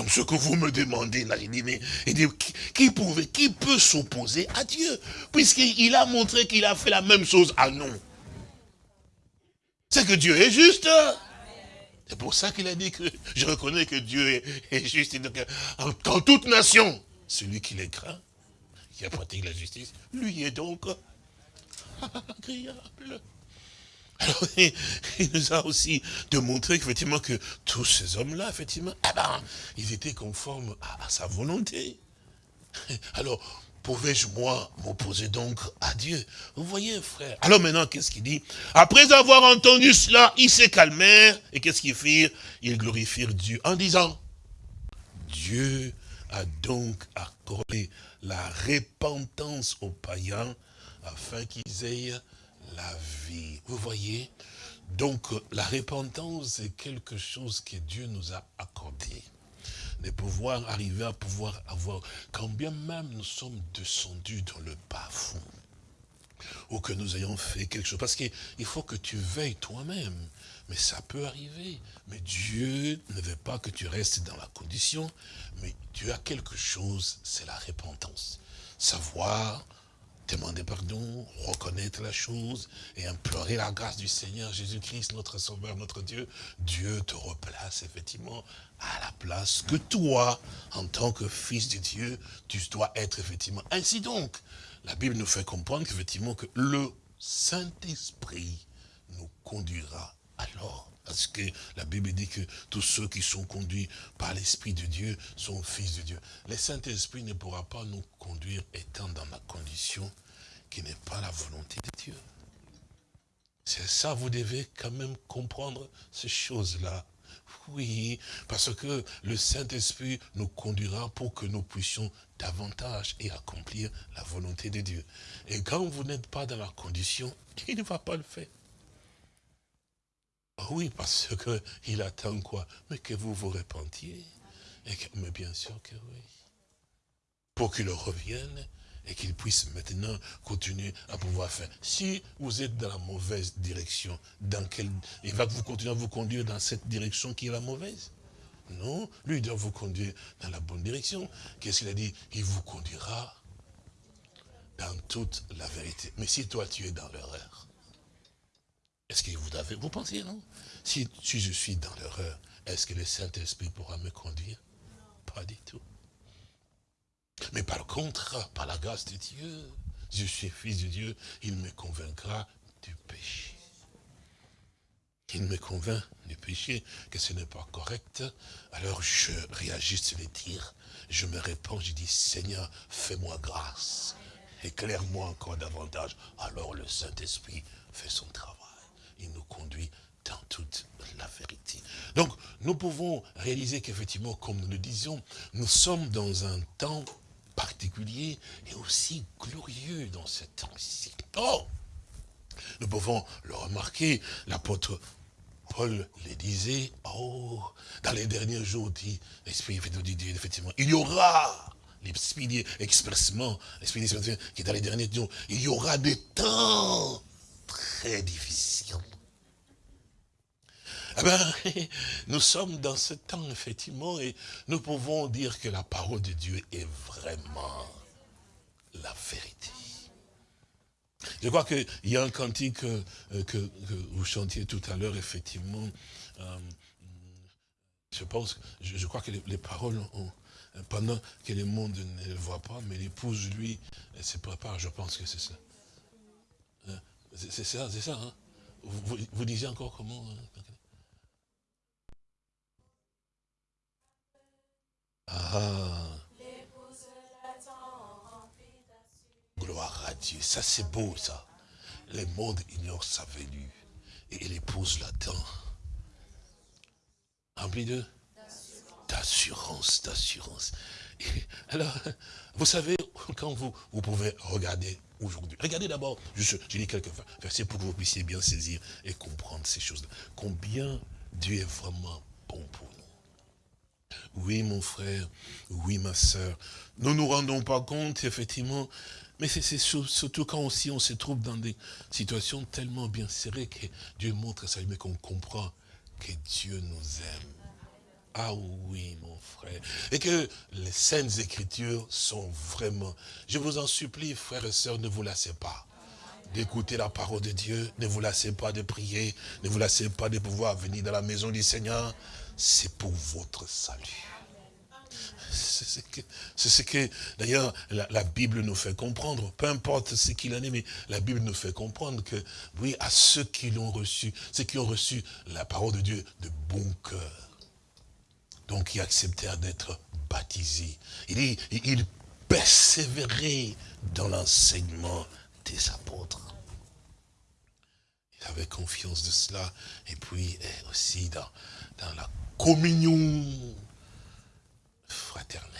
Speaker 2: Donc ce que vous me demandez, là, il dit, mais qui, pouvait, qui peut s'opposer à Dieu? Puisqu'il a montré qu'il a fait la même chose à nous. C'est que Dieu est juste. C'est pour ça qu'il a dit que je reconnais que Dieu est, juste. Dans toute nation, celui qui les craint, qui a pratiqué la justice, lui est donc agréable. Alors, il, nous a aussi démontré effectivement que tous ces hommes-là, effectivement, eh ben, ils étaient conformes à, sa volonté. Alors, pouvais-je, moi, m'opposer donc à Dieu? Vous voyez, frère. Alors maintenant, qu'est-ce qu'il dit? Après avoir entendu cela, ils se calmèrent. Et qu'est-ce qu'ils firent? Ils glorifièrent Dieu en disant, Dieu a donc accordé la repentance aux païens afin qu'ils aient vie. Vous voyez? Donc, la repentance, c'est quelque chose que Dieu nous a accordé. De pouvoir arriver à pouvoir avoir, quand bien même nous sommes descendus dans le bas-fond, ou que nous ayons fait quelque chose, parce qu'il faut que tu veilles toi-même, mais ça peut arriver. Mais Dieu ne veut pas que tu restes dans la condition, mais Dieu a quelque chose, c'est la repentance. Savoir demander pardon, reconnaître la chose et implorer la grâce du Seigneur Jésus-Christ, notre Sauveur, notre Dieu, Dieu te replace effectivement à la place que toi, en tant que fils de Dieu, tu dois être effectivement. Ainsi donc, la Bible nous fait comprendre qu'effectivement que le Saint-Esprit nous conduira alors parce que la Bible dit que tous ceux qui sont conduits par l'Esprit de Dieu sont fils de Dieu. Le Saint-Esprit ne pourra pas nous conduire étant dans la condition qui n'est pas la volonté de Dieu. C'est ça, vous devez quand même comprendre ces choses-là. Oui, parce que le Saint-Esprit nous conduira pour que nous puissions davantage et accomplir la volonté de Dieu. Et quand vous n'êtes pas dans la condition, il ne va pas le faire. Oui, parce qu'il attend quoi? Mais que vous vous repentiez. Mais bien sûr que oui. Pour qu'il revienne et qu'il puisse maintenant continuer à pouvoir faire. Si vous êtes dans la mauvaise direction, dans il va vous continuer à vous conduire dans cette direction qui est la mauvaise? Non, lui il doit vous conduire dans la bonne direction. Qu'est-ce qu'il a dit? Il vous conduira dans toute la vérité. Mais si toi tu es dans l'erreur, est-ce que vous avez, vous pensez, non? Si, si je suis dans l'erreur, est-ce que le Saint-Esprit pourra me conduire? Pas du tout. Mais par contre, par la grâce de Dieu, je suis fils de Dieu, il me convaincra du péché. Il me convainc du péché, que ce n'est pas correct. Alors je réagis sur les tirs, je me réponds, je dis, Seigneur, fais-moi grâce, éclaire-moi encore davantage. Alors le Saint-Esprit fait son travail il nous conduit dans toute la vérité. Donc, nous pouvons réaliser qu'effectivement, comme nous le disions, nous sommes dans un temps particulier et aussi glorieux dans ce temps-ci. Oh Nous pouvons le remarquer, l'apôtre Paul le disait, oh, dans les derniers jours, dit effectivement, il y aura, l'esprit expressement, l'esprit qui est dans les derniers jours, il y aura des temps très difficile. Eh ben, nous sommes dans ce temps, effectivement, et nous pouvons dire que la parole de Dieu est vraiment la vérité. Je crois qu'il y a un cantique euh, que, vous chantiez tout à l'heure, effectivement. Euh, je pense, je, crois que les, paroles ont, pendant que le monde ne le voit pas, mais l'épouse, lui, elle se prépare, je pense que c'est ça. Hein? C'est ça, c'est ça. Hein? Vous, vous, disiez encore comment? Ah. Gloire à Dieu. Ça, c'est beau, ça. Le monde ignore sa venue. Et l'épouse l'attend. Rempli de d'assurance, d'assurance. Alors, vous savez, quand vous, vous pouvez regarder aujourd'hui, regardez d'abord, je, je lis quelques versets pour que vous puissiez bien saisir et comprendre ces choses-là. Combien Dieu est vraiment bon pour. Oui, mon frère, oui, ma soeur. Nous ne nous rendons pas compte, effectivement, mais c'est surtout quand aussi on se trouve dans des situations tellement bien serrées que Dieu montre ça, mais qu'on comprend que Dieu nous aime. Ah oui, mon frère. Et que les saintes écritures sont vraiment... Je vous en supplie, frères et sœurs, ne vous lassez pas d'écouter la parole de Dieu. Ne vous lassez pas de prier. Ne vous lassez pas de pouvoir venir dans la maison du Seigneur c'est pour votre salut. C'est ce que, d'ailleurs, la, Bible nous fait comprendre, peu importe ce qu'il en est, mais la Bible nous fait comprendre que, oui, à ceux qui l'ont reçu, ceux qui ont reçu la parole de Dieu de bon cœur, donc qui acceptèrent d'être baptisés, il dit, il persévérait dans l'enseignement des apôtres. Il avait confiance de cela, et puis aussi dans, dans la communion fraternelle.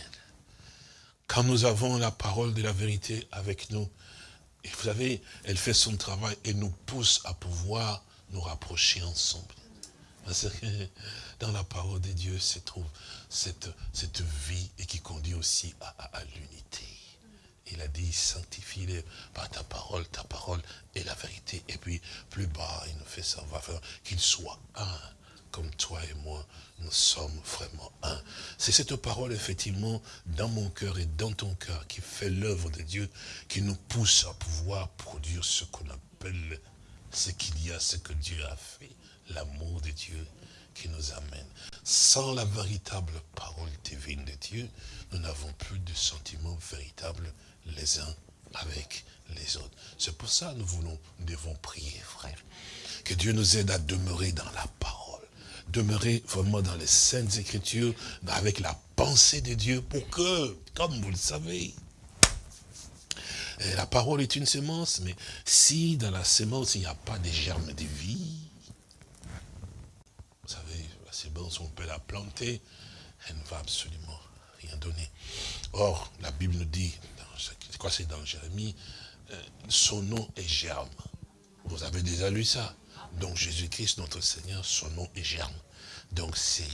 Speaker 2: Quand nous avons la parole de la vérité avec nous, vous savez, elle fait son travail et nous pousse à pouvoir nous rapprocher ensemble. Parce que dans la parole de Dieu se trouve cette, cette vie et qui conduit aussi à, l'unité. Il a dit, sanctifie-les par ta parole, ta parole est la vérité. Et puis, plus bas, il nous fait savoir qu'ils soient un comme toi et moi, nous sommes vraiment un. C'est cette parole, effectivement, dans mon cœur et dans ton cœur, qui fait l'œuvre de Dieu, qui nous pousse à pouvoir produire ce qu'on appelle ce qu'il y a, ce que Dieu a fait, l'amour de Dieu qui nous amène. Sans la véritable parole divine de Dieu, nous n'avons plus de sentiments véritables les uns avec les autres. C'est pour ça que nous voulons, nous devons prier, frère. Que Dieu nous aide à demeurer dans la parole. Demeurer vraiment dans les saintes écritures, avec la pensée de Dieu, pour que, comme vous le savez, la parole est une semence, mais si dans la semence, il n'y a pas de germes de vie, vous savez, la semence, on peut la planter, elle ne va absolument rien donner. Or, la Bible nous dit, crois que c'est dans Jérémie, euh, son nom est germe. Vous avez déjà lu ça. Donc Jésus-Christ, notre Seigneur, son nom est germe. Donc c'est,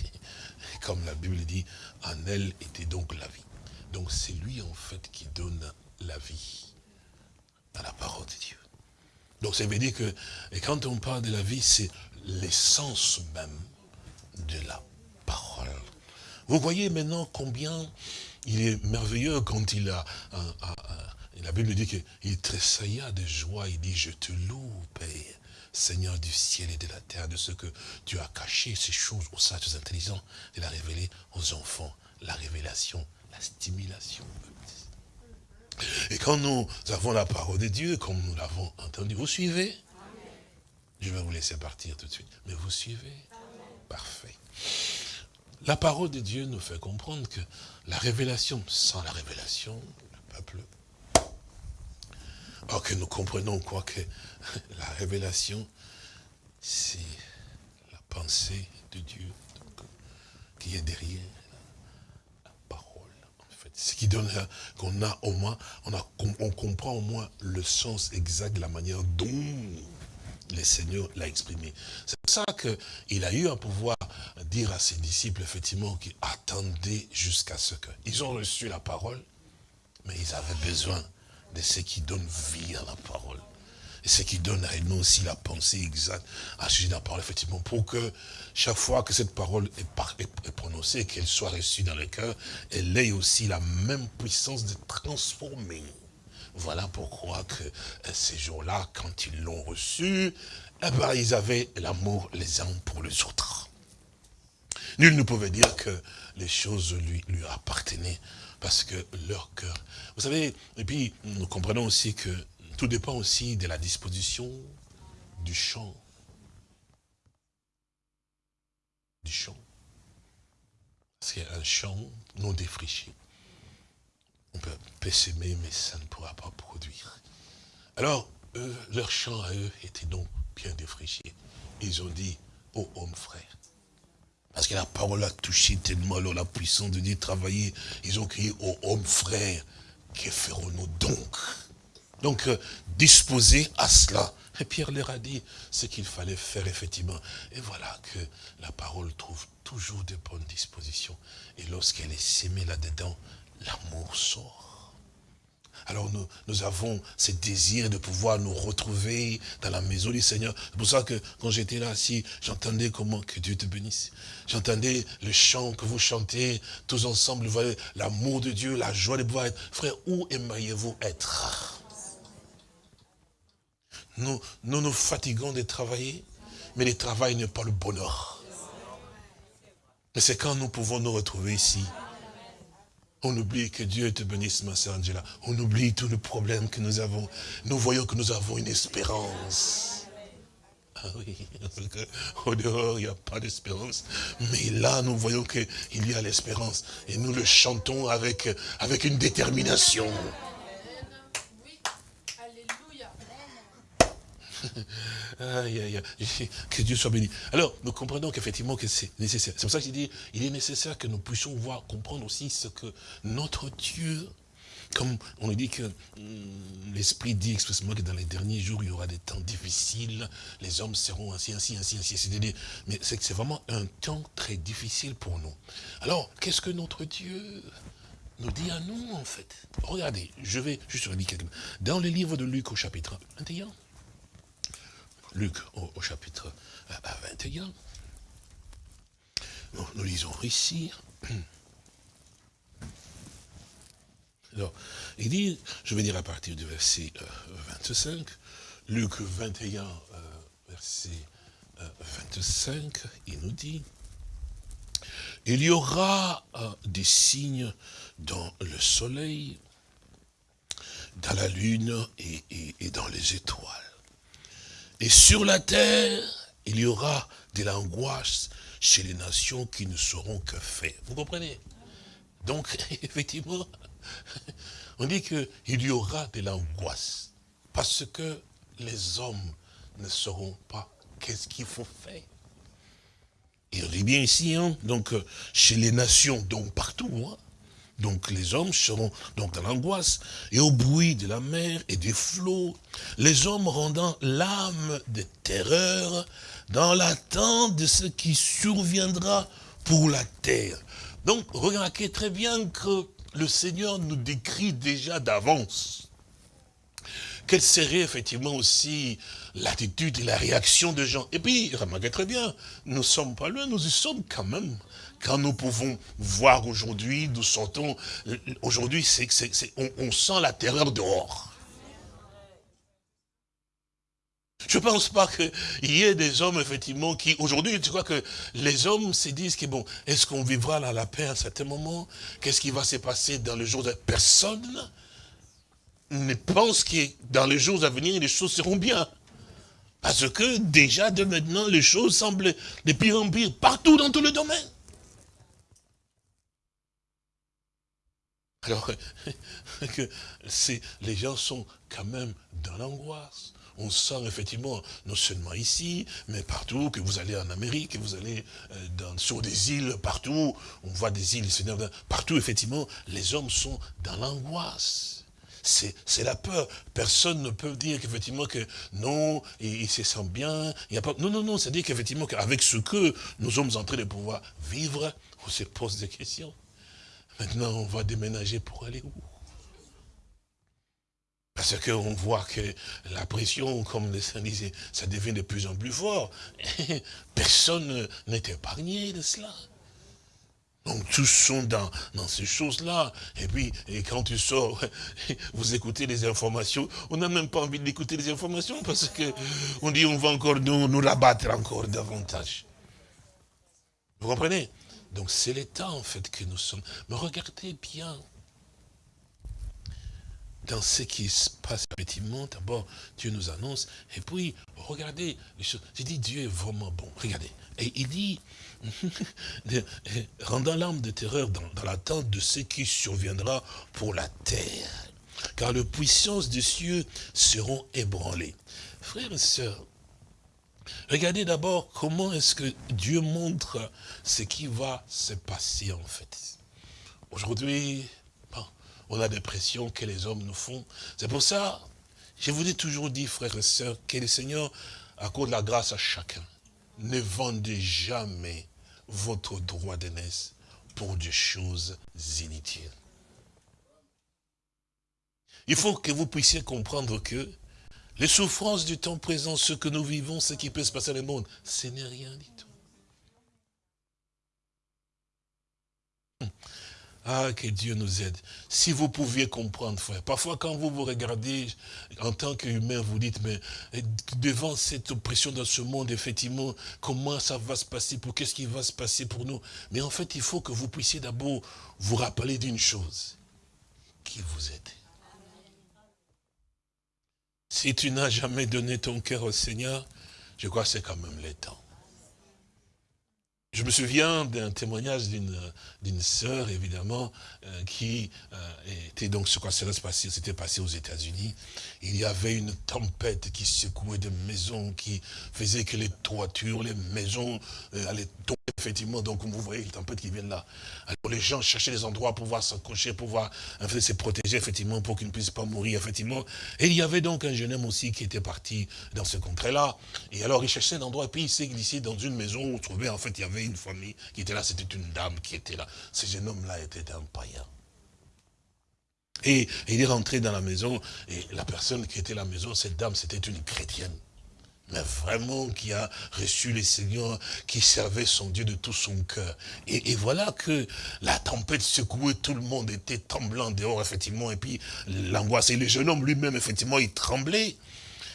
Speaker 2: comme la Bible dit, en elle était donc la vie. Donc c'est lui en fait qui donne la vie dans la parole de Dieu. Donc ça veut dire que, et quand on parle de la vie, c'est l'essence même de la parole. Vous voyez maintenant combien il est merveilleux quand il a, la Bible dit qu'il tressailla de joie, il dit, je te loue, Père, Seigneur du ciel et de la terre, de ce que tu as caché ces choses aux sages intelligents, de la révéler aux enfants, la révélation, la stimulation. Et quand nous avons la parole de Dieu, comme nous l'avons entendu, vous suivez? Je vais vous laisser partir tout de suite. Mais vous suivez? Parfait. La parole de Dieu nous fait comprendre que la révélation, sans la révélation, le peuple... Que nous comprenons quoi que la révélation, c'est la pensée de Dieu qui est derrière ce qui donne qu'on a au moins, on comprend au moins le sens exact de la manière dont le Seigneur l'a exprimé. C'est pour ça qu'il a eu à pouvoir dire à ses disciples, effectivement, qu'ils attendaient jusqu'à ce que... Ils ont reçu la parole, mais ils avaient besoin de ce qui donne vie à la parole. Et ce qui donne à nous aussi la pensée exacte à sujet de la parole, effectivement, pour que chaque fois que cette parole est, prononcée, qu'elle soit reçue dans le cœur, elle ait aussi la même puissance de transformer. Voilà pourquoi que euh, ces jours-là, quand ils l'ont reçu, eh ben, ils avaient l'amour les uns pour les autres. Nul ne pouvait dire que les choses lui, appartenaient parce que leur cœur. Vous savez, et puis nous comprenons aussi que tout dépend aussi de la disposition du champ. Du champ. C'est un champ non défriché. On peut s'aimer, mais ça ne pourra pas produire. Alors, eux, leur champ à eux était donc bien défriché. Ils ont dit, oh homme frère, parce que la parole a touché tellement la puissance de Dieu travailler. Ils ont crié, oh homme frère, que ferons-nous donc? Donc, euh, disposer à cela. Et Pierre leur a dit ce qu'il fallait faire, effectivement. Et voilà que la parole trouve toujours de bonnes dispositions. Et lorsqu'elle est sémée là-dedans, l'amour sort. Alors nous, nous avons ce désir de pouvoir nous retrouver dans la maison du Seigneur. C'est pour ça que quand j'étais là, si j'entendais comment que Dieu te bénisse. J'entendais le chant que vous chantez tous ensemble. L'amour de Dieu, la joie de pouvoir être. Frère, où aimeriez-vous être? Nous, nous fatiguons de travailler, mais le travail n'est pas le bonheur. Mais c'est quand nous pouvons nous retrouver ici. On oublie que Dieu te bénisse, ma sœur Angela. On oublie tous les problèmes que nous avons. Nous voyons que nous avons une espérance. Ah oui, au dehors, il n'y a pas d'espérance. Mais là, nous voyons qu'il y a l'espérance. Et nous le chantons avec, avec une détermination. que Dieu soit béni. Alors, nous comprenons qu'effectivement que c'est nécessaire. C'est pour ça que je dis, il est nécessaire que nous puissions voir, comprendre aussi ce que notre Dieu, comme on nous dit que hum, l'Esprit dit expressément que dans les derniers jours, il y aura des temps difficiles, les hommes seront ainsi, ainsi, ainsi, ainsi. C'est-à-dire, mais c'est que c'est vraiment un temps très difficile pour nous. Alors, qu'est-ce que notre Dieu nous dit à nous, en fait? Regardez, je vais juste redire quelque chose. Dans le livre de Luc au chapitre 21, Luc au, chapitre 21. Euh, nous, lisons ici. Alors, il dit, je vais dire à partir du verset 25, euh, Luc 21, euh, verset 25, euh, il nous dit, il y aura des signes dans le soleil, dans la lune et dans les étoiles. Et sur la terre, il y aura de l'angoisse chez les nations qui ne sauront que faire. Vous comprenez? Donc, effectivement, on dit qu'il y aura de l'angoisse. Parce que les hommes ne sauront pas qu'est-ce qu'il faut faire. Et on dit bien ici, hein, donc, euh, chez les nations, donc partout, hein, donc les hommes seront donc dans l'angoisse et au bruit de la mer et des flots, les hommes rendant l'âme de terreur dans l'attente de ce qui surviendra pour la terre. Donc remarquez très bien que le Seigneur nous décrit déjà d'avance quelle serait effectivement aussi l'attitude et la réaction des gens. Et puis, remarquez très bien, nous ne sommes pas loin, nous y sommes quand même quand nous pouvons voir aujourd'hui, nous sentons, aujourd'hui, c'est, on, sent la terreur dehors. Je ne pense pas qu'il y ait des hommes, effectivement, qui, aujourd'hui, tu crois que les hommes se disent que, bon, est-ce qu'on vivra dans la paix à un certain moment? Qu'est-ce qui va se passer dans le jour. Personne? Ne pense que dans les jours à venir, les choses seront bien. Parce que, déjà, de maintenant, les choses semblent de pire en pire, partout dans tous les domaines. Alors que les gens sont quand même dans l'angoisse. On sent effectivement, non seulement ici, mais partout, que vous allez en Amérique, que vous allez euh, sur des îles, partout, on voit des îles, partout, effectivement, les hommes sont dans l'angoisse. C'est la peur. Personne ne peut dire qu'effectivement que non, il, se sent bien. Il non, non, non, c'est-à-dire qu'effectivement qu'avec ce que nous sommes en train de pouvoir vivre, on se pose des questions. Maintenant, on va déménager pour aller où? Parce qu'on voit que la pression, comme les saints disaient, ça devient de plus en plus fort. Personne n'est épargné de cela. Donc tous sont dans, dans ces choses-là. Et puis, quand tu sors, vous écoutez les informations, on n'a même pas envie d'écouter les informations parce que on dit on va encore nous, nous rabattre encore davantage. Vous comprenez? Donc c'est l'état en fait que nous sommes. Mais regardez bien dans ce qui se passe effectivement, d'abord Dieu nous annonce, et puis regardez les choses. J'ai dit Dieu est vraiment bon, regardez. Et il dit, rendant l'âme de terreur dans, l'attente de ce qui surviendra pour la terre, car les puissances des cieux seront ébranlées. Frères et sœurs, Regardez d'abord comment est-ce que Dieu montre ce qui va se passer en fait. Aujourd'hui, on a des pressions que les hommes nous font. C'est pour ça, je vous ai toujours dit, frères et sœurs, que le Seigneur accorde la grâce à chacun. Ne vendez jamais votre droit d'aînesse pour des choses inutiles. Il faut que vous puissiez comprendre que les souffrances du temps présent, ce que nous vivons, ce qui peut se passer dans le monde, ce n'est rien du tout. Hum. Ah, que Dieu nous aide. Si vous pouviez comprendre, frère. Parfois, quand vous vous regardez, en tant qu'humain, vous dites, mais devant cette oppression dans ce monde, effectivement, comment ça va se passer, pour qu'est-ce qui va se passer pour nous? Mais en fait, il faut que vous puissiez d'abord vous rappeler d'une chose. Qui vous êtes si tu n'as jamais donné ton cœur au Seigneur, je crois que c'est quand même le temps. Je me souviens d'un témoignage d'une sœur, évidemment, euh, qui euh, était donc, ce quoi s'était passé aux États-Unis. Il y avait une tempête qui secouait des maisons, qui faisait que les toitures, les maisons euh, allaient tomber, effectivement. Donc, vous voyez, les tempêtes qui viennent là. Alors, les gens cherchaient des endroits pour pouvoir s'accrocher, pour pouvoir se protéger, effectivement, pour qu'ils ne puissent pas mourir, effectivement. Et il y avait donc un jeune homme aussi qui était parti dans ce contrée-là. Et alors, il cherchait un endroit, et puis il s'est glissé dans une maison où, vous trouvez, en fait, il y avait une famille qui était là, c'était une dame qui était là. Ce jeune homme-là était un païen. Et, il est rentré dans la maison, et la personne qui était à la maison, cette dame, c'était une chrétienne. Mais vraiment qui a reçu les seigneurs, qui servait son Dieu de tout son cœur. Et, voilà que la tempête secouait, tout le monde était tremblant dehors, effectivement, et puis l'angoisse. Et le jeune homme lui-même, effectivement, il tremblait.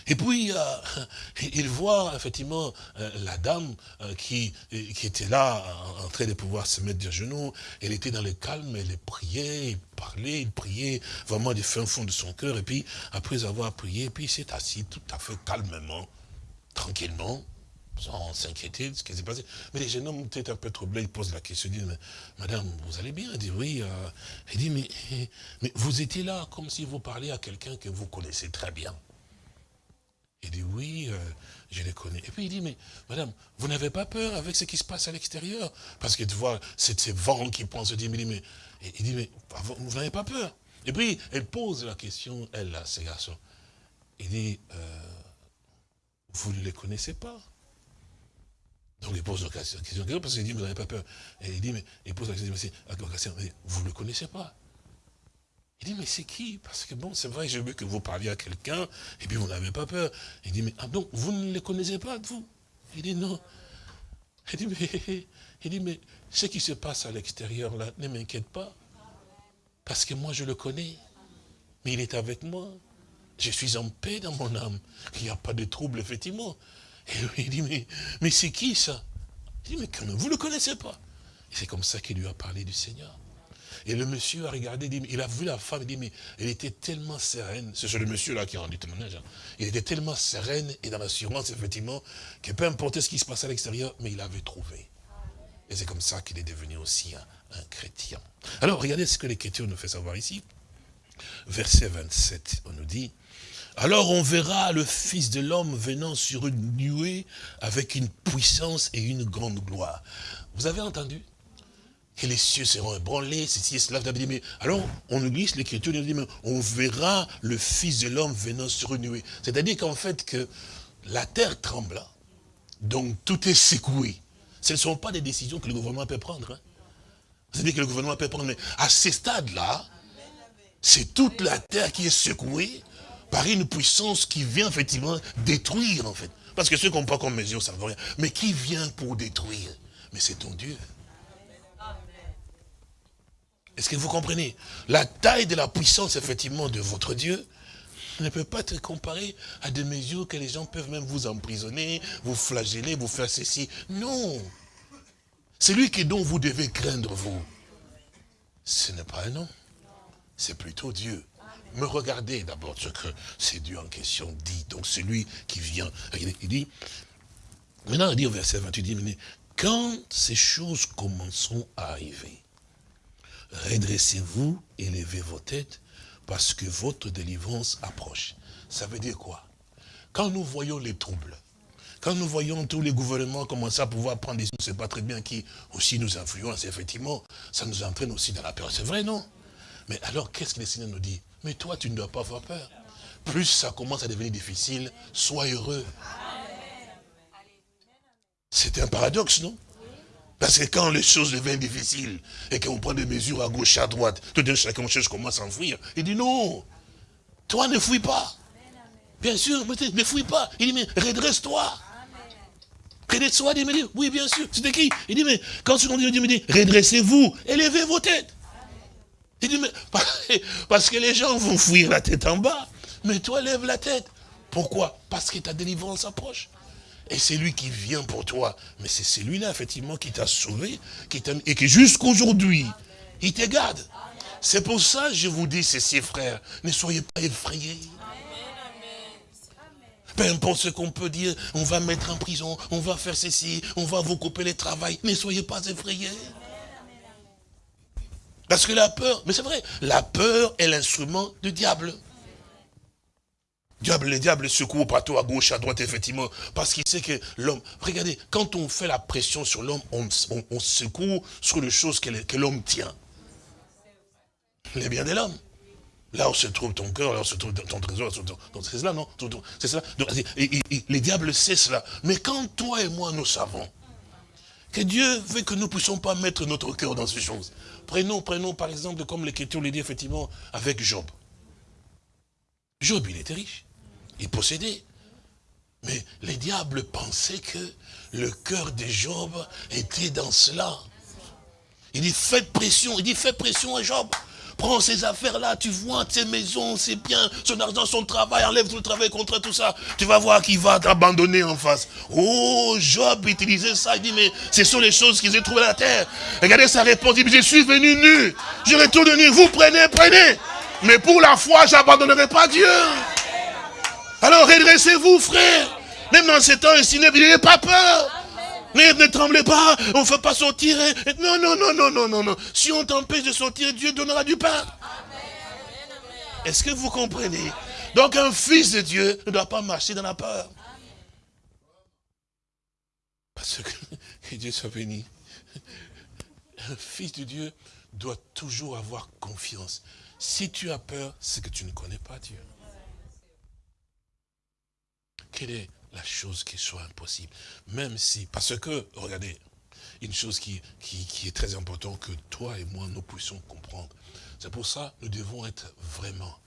Speaker 2: Et puis, euh, il voit effectivement euh, la dame euh, qui, était là, en train de pouvoir se mettre de genoux. Elle était dans le calme, elle priait, il parlait, il priait vraiment du fin fond de son cœur. Et puis, après avoir prié, puis il s'est assis tout à fait calmement tranquillement, sans s'inquiéter de ce qui s'est passé. Mais les jeunes hommes étaient un peu troublés, ils posent la question, ils disent, Madame, vous allez bien? Elle dit, oui. Euh. Il dit, mais, mais vous étiez là comme si vous parliez à quelqu'un que vous connaissez très bien. Il dit, oui, euh, je les connais. Et puis il dit, mais madame, vous n'avez pas peur avec ce qui se passe à l'extérieur? Parce que tu vois, c'est ces vents qui pensent, il dit, mais, il dit, mais vous n'avez pas peur? Et puis, elle pose la question, elle, là, ces garçons. Il dit, euh, vous ne les connaissez pas. Donc il pose la question, parce qu'il dit, vous n'avez pas peur. Et il dit, mais il pose la question, vous ne le connaissez pas. Il dit, mais c'est qui? Parce que bon, c'est vrai, j'ai vu que vous parliez à quelqu'un, et puis vous n'avez pas peur. Il dit, mais ah, donc vous ne les connaissez pas, vous? Il dit, non. Il dit, mais, il dit, mais ce qui se passe à l'extérieur, là, ne m'inquiète pas. Parce que moi, je le connais. Mais il est avec moi. Je suis en paix dans mon âme. Il n'y a pas de trouble, effectivement. Et il dit, mais, mais c'est qui ça? Il dit, mais quand vous ne le connaissez pas. Et c'est comme ça qu'il lui a parlé du Seigneur. Et le monsieur a regardé, il a vu la femme, il dit, mais elle était tellement sereine. C'est le monsieur-là qui a rendu témoignage. Hein. Il était tellement sereine et dans l'assurance, effectivement, que peu importe ce qui se passait à l'extérieur, mais il avait trouvé. Et c'est comme ça qu'il est devenu aussi un, un chrétien. Alors, regardez ce que l'Écriture nous fait savoir ici. Verset 27, on nous dit, alors on verra le Fils de l'homme venant sur une nuée avec une puissance et une grande gloire. Vous avez entendu que les cieux seront ébranlés, ceci et cela. Mais alors, on nous glisse l'écriture, on verra le Fils de l'homme venant sur une nuée. C'est-à-dire qu'en fait, que la terre tremble, donc tout est secoué. Ce ne sont pas des décisions que le gouvernement peut prendre. Hein. C'est-à-dire que le gouvernement peut prendre, mais à ce stade-là, c'est toute la terre qui est secouée, par une puissance qui vient effectivement détruire en fait. Parce que ceux qui n'ont pas comme mesure, ça ne veut rien. Mais qui vient pour détruire? Mais c'est ton Dieu. Est-ce que vous comprenez? La taille de la puissance, effectivement, de votre Dieu ne peut pas être comparée à des mesures que les gens peuvent même vous emprisonner, vous flageller, vous faire ceci. Non C'est lui qui dont vous devez craindre, vous. Ce n'est pas un nom. C'est plutôt Dieu. Mais regardez d'abord ce que c'est Dieu en question dit. Donc celui qui vient, il dit, maintenant il dit au verset 28, il dit, quand ces choses commenceront à arriver, redressez-vous, élevez vos têtes, parce que votre délivrance approche. Ça veut dire quoi? Quand nous voyons les troubles, quand nous voyons tous les gouvernements commencer à pouvoir prendre des choses, c'est pas très bien, qui aussi nous influencent, effectivement, ça nous entraîne aussi dans la peur. C'est vrai, non? Mais alors, qu'est-ce que le Seigneur nous dit? Mais toi, tu ne dois pas avoir peur. Plus ça commence à devenir difficile, sois heureux. C'est un paradoxe, non? Parce que quand les choses deviennent difficiles et qu'on prend des mesures à gauche, à droite, tout d'un chacun chose commence à enfuir. Il dit non, toi ne fouille pas. Bien sûr, ne fouille pas. Il dit mais redresse-toi. Redresse-toi, il dit, oui bien sûr. C'était qui? Il dit mais quand ce dit, il dit, redressez-vous, élevez vos têtes. Il dit, parce que les gens vont fuir la tête en bas. Mais toi, lève la tête. Pourquoi? Parce que ta délivrance approche. Et c'est lui qui vient pour toi. Mais c'est celui-là, effectivement, qui t'a sauvé, qui et qui jusqu'aujourd'hui, il te garde. C'est pour ça que je vous dis ceci, frères, ne soyez pas effrayés. Peu importe ce qu'on peut dire, on va mettre en prison, on va faire ceci, on va vous couper le travail. Ne soyez pas effrayés. Parce que la peur, mais c'est vrai, la peur est l'instrument du diable. Diable, le diable secoue partout à gauche, à droite, effectivement, parce qu'il sait que l'homme... Regardez, quand on fait la pression sur l'homme, on, secoue sur les choses que, l'homme tient. Les biens de l'homme. Là où se trouve ton cœur, là où se trouve ton trésor, c'est cela, non? C'est cela. les diables, c'est cela. Mais quand toi et moi, nous savons que Dieu veut que nous ne puissions pas mettre notre cœur dans ces choses. Prenons, prenons par exemple, comme l'Écriture le dit effectivement, avec Job. Job, il était riche. Il possédait. Mais les diables pensaient que le cœur de Job était dans cela. Il dit, faites pression, il dit, faites pression à Job. Prends ces affaires-là, tu vois, ses maisons, ses biens, son argent, son travail, enlève tout le travail contre tout ça. Tu vas voir qu'il va t'abandonner en face. Oh, Job utilisait ça, il dit, mais ce sont les choses qu'ils ont trouvées à la terre. Regardez sa réponse, il dit, je suis venu nu, je retourne nu, vous prenez, prenez. Mais pour la foi, j'abandonnerai pas Dieu. Alors redressez-vous, frère. Même dans ces temps il n'ayez pas peur. Mais ne tremblez pas, on ne fait pas sortir. Non, non, non, non, non, non, non. Si on t'empêche de sortir, Dieu donnera du pain. Est-ce que vous comprenez? Donc un fils de Dieu ne doit pas marcher dans la peur. Parce que, Dieu soit béni. Un fils de Dieu doit toujours avoir confiance. Si tu as peur, c'est que tu ne connais pas Dieu. Quelle est la chose qui soit impossible Même si, parce que, regardez, une chose qui, est très importante que toi et moi, nous puissions comprendre. C'est pour ça nous devons être vraiment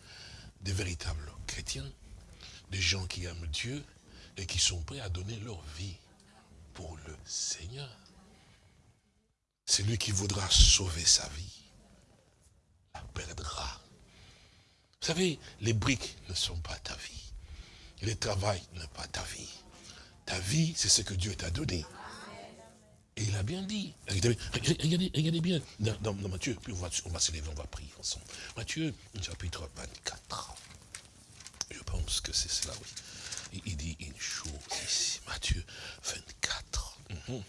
Speaker 2: des véritables chrétiens, des gens qui aiment Dieu et qui sont prêts à donner leur vie pour le Seigneur. C'est lui qui voudra sauver sa vie, la perdra. Vous savez, les briques ne sont pas ta vie. Le travail n'est pas ta vie. Ta vie, c'est ce que Dieu t'a donné. Et il a bien dit. Regardez, regardez, bien dans, Matthieu, puis on va, on va se lever, on va prier ensemble. Matthieu, chapitre 24. Je pense que c'est cela, oui. Il, dit une chose ici. Matthieu 24. Mhm.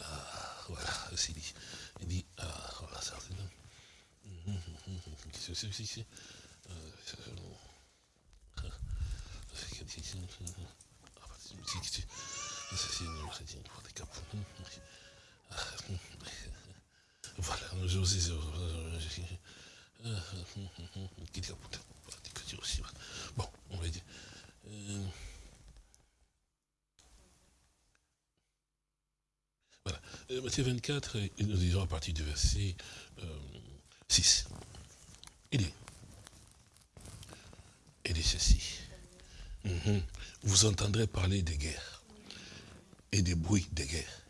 Speaker 2: Ah, voilà, il dit. Il dit, ah, voilà, ça. C'est? Voilà, Bon, on va dire. Voilà. Matthieu 24, nous disons à partir du verset 6. Il dit, il dit ceci. Mhm. Vous entendrez parler des guerres et des bruits de guerre.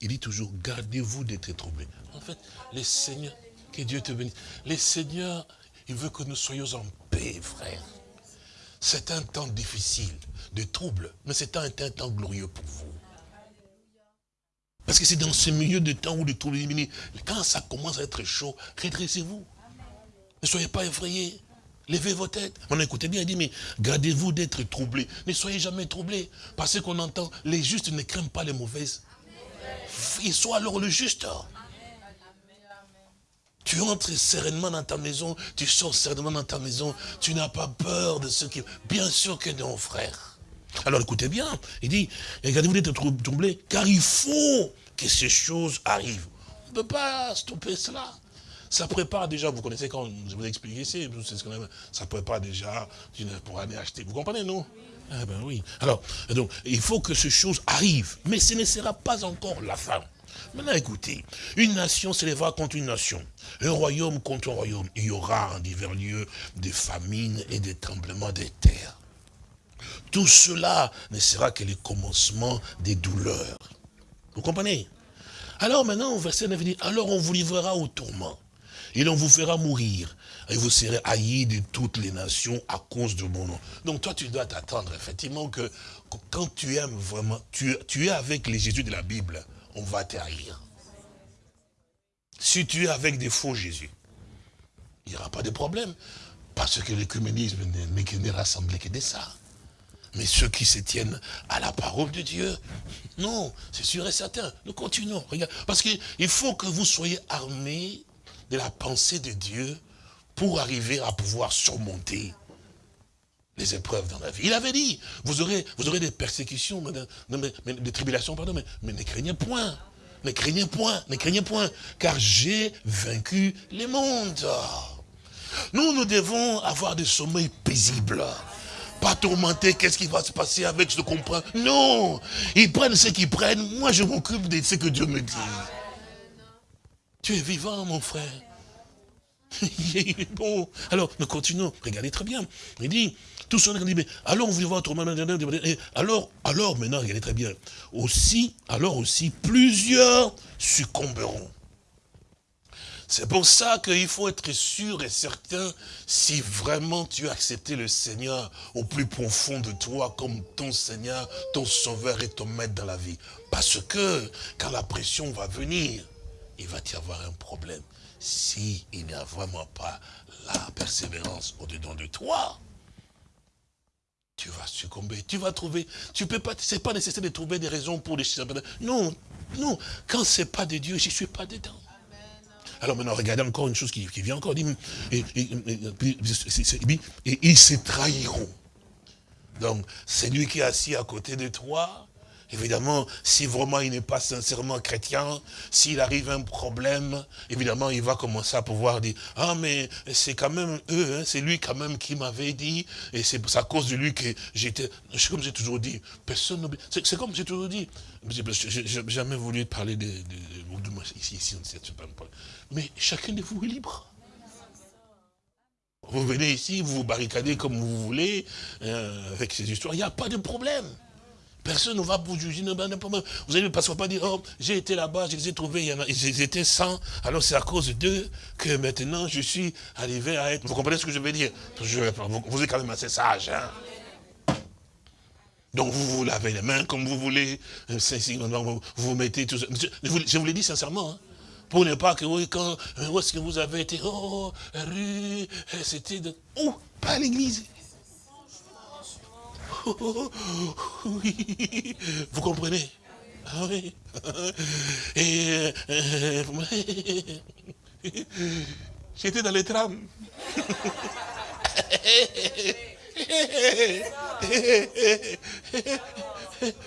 Speaker 2: Il dit toujours, gardez-vous d'être troublés. En fait, les seigneurs, que Dieu te bénisse, les seigneurs, il veut que nous soyons en paix, frère. C'est un temps difficile, de trouble, mais c'est un, temps glorieux pour vous. Parce que c'est dans ce milieu de temps où le trouble est quand ça commence à être chaud, redressez-vous. Ne soyez pas effrayés. Levez vos têtes. On écoutez bien, il dit, mais gardez-vous d'être troublés. Ne soyez jamais troublés. Parce qu'on entend, les justes ne craignent pas les mauvaises. Il soit alors le juste. Tu entres sereinement dans ta maison, tu sors sereinement dans ta maison, tu n'as pas peur de ce qui... Bien sûr que non, frère. Alors écoutez bien, il dit, regardez-vous d'être troublés, car il faut que ces choses arrivent. On ne peut pas stopper cela. Ça prépare déjà, vous connaissez quand je vous ai expliqué ici, ça prépare déjà pour aller acheter. Vous comprenez, non? Ah ben oui. Alors, donc, il faut que ces choses arrivent, mais ce ne sera pas encore la fin. Maintenant, écoutez, une nation s'élèvera contre une nation, un royaume contre un royaume. Il y aura en divers lieux des famines et des tremblements de terre. Tout cela ne sera que le commencement des douleurs. Vous comprenez? Alors maintenant, au verset 9, dit, alors on vous livrera au tourment et l'on vous fera mourir. Et vous serez haïs de toutes les nations à cause de mon nom. Donc toi, tu dois t'attendre effectivement que quand tu aimes vraiment, tu, es avec les Jésus de la Bible, on va te haïr. Si tu es avec des faux Jésus, il n'y aura pas de problème. Parce que l'écuménisme n'est rassemblé que de ça. Mais ceux qui se tiennent à la parole de Dieu, non, c'est sûr et certain. Nous continuons. Regarde, parce qu'il faut que vous soyez armés de la pensée de Dieu pour arriver à pouvoir surmonter les épreuves dans la vie. Il avait dit, vous aurez, vous aurez des persécutions, des tribulations, pardon, mais, mais ne craignez point. Ne craignez point, ne craignez point, car j'ai vaincu les mondes. Nous, nous devons avoir des sommeils paisibles. Pas tourmenter, qu'est-ce qui va se passer avec, je comprends. Non, ils prennent ce qu'ils prennent, moi je m'occupe de ce que Dieu me dit. Tu es vivant, mon frère. bon, alors, nous continuons. Regardez très bien. Il dit, tout cela, dit, mais alors, vous voir. Alors, alors, maintenant, regardez très bien. Aussi, alors aussi, plusieurs succomberont. C'est pour ça qu'il faut être sûr et certain si vraiment tu as accepté le Seigneur au plus profond de toi comme ton Seigneur, ton Sauveur et ton Maître dans la vie. Parce que quand la pression va venir, il va y avoir un problème. S'il n'y a vraiment pas la persévérance au-dedans de toi, tu vas succomber, tu vas trouver, tu peux pas, c'est pas nécessaire de trouver des raisons pour les Non, non, quand c'est pas de Dieu, je suis pas dedans. Alors maintenant, regardez encore une chose qui, vient encore. Et, et ils se trahiront. Donc, c'est lui qui est assis à côté de toi, Évidemment, si vraiment il n'est pas sincèrement chrétien, s'il arrive un problème, évidemment, il va commencer à pouvoir dire, ah mais c'est quand même eux, hein, c'est lui quand même qui m'avait dit, et c'est à cause de lui que j'étais, comme j'ai toujours dit, personne c'est comme j'ai toujours dit, j'ai jamais voulu parler de, de, moi, ici, ici, on ne sait pas mais chacun de vous est libre. Vous venez ici, vous vous barricadez comme vous voulez, euh, avec ces histoires, il n'y a pas de problème. Personne ne va vous juger. Vous allez qu'on va pas dire, oh, j'ai été là-bas, je les ai trouvés, il y en a, ils étaient 100, alors c'est à cause d'eux que maintenant je suis arrivé à être... Vous comprenez ce que je veux dire? Vous êtes quand même assez sage. Hein donc vous vous lavez les mains comme vous voulez, vous vous mettez tout ça. Je vous, l'ai dit sincèrement, hein. pour ne pas que, oui, quand, où est-ce que vous avez été, oh, rue, c'était de... Oh, pas vous comprenez? Ah oui. Et euh, j'étais dans les trams.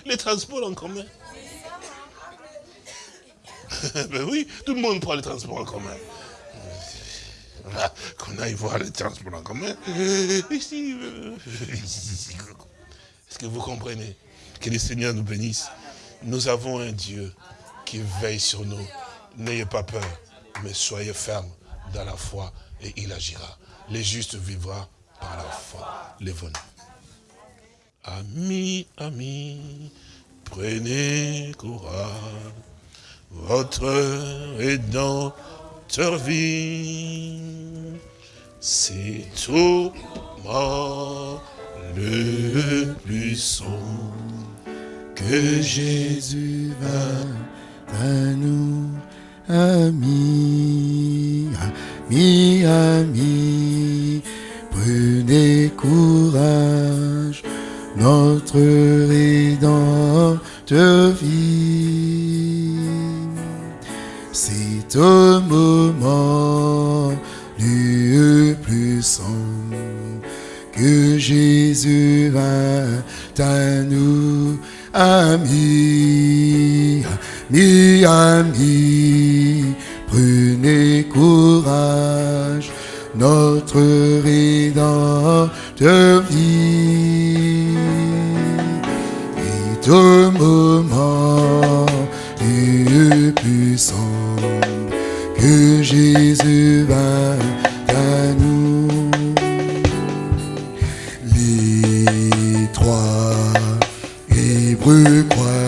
Speaker 2: les transports en commun. ben oui, tout le monde prend les transports en commun. Qu'on aille voir les transports en commun. Ici, est-ce que vous comprenez? Que le Seigneur nous bénisse. Nous avons un Dieu qui veille sur nous. N'ayez pas peur, mais soyez fermes dans la foi et il agira. Les justes vivra par la foi. Lève-nous. Amis, amis, prenez courage. Votre rédempteur vie. C'est tout mort le sombre que Jésus va à nous, amis, amis, amis, prenez courage, notre rédempteur vie. C'est au moment du sombre que Jésus va à nous, amis, amis, amis, prenez courage, notre rédempteur vit. Et au moment du puissant que Jésus va à nous, Hébreux croyant,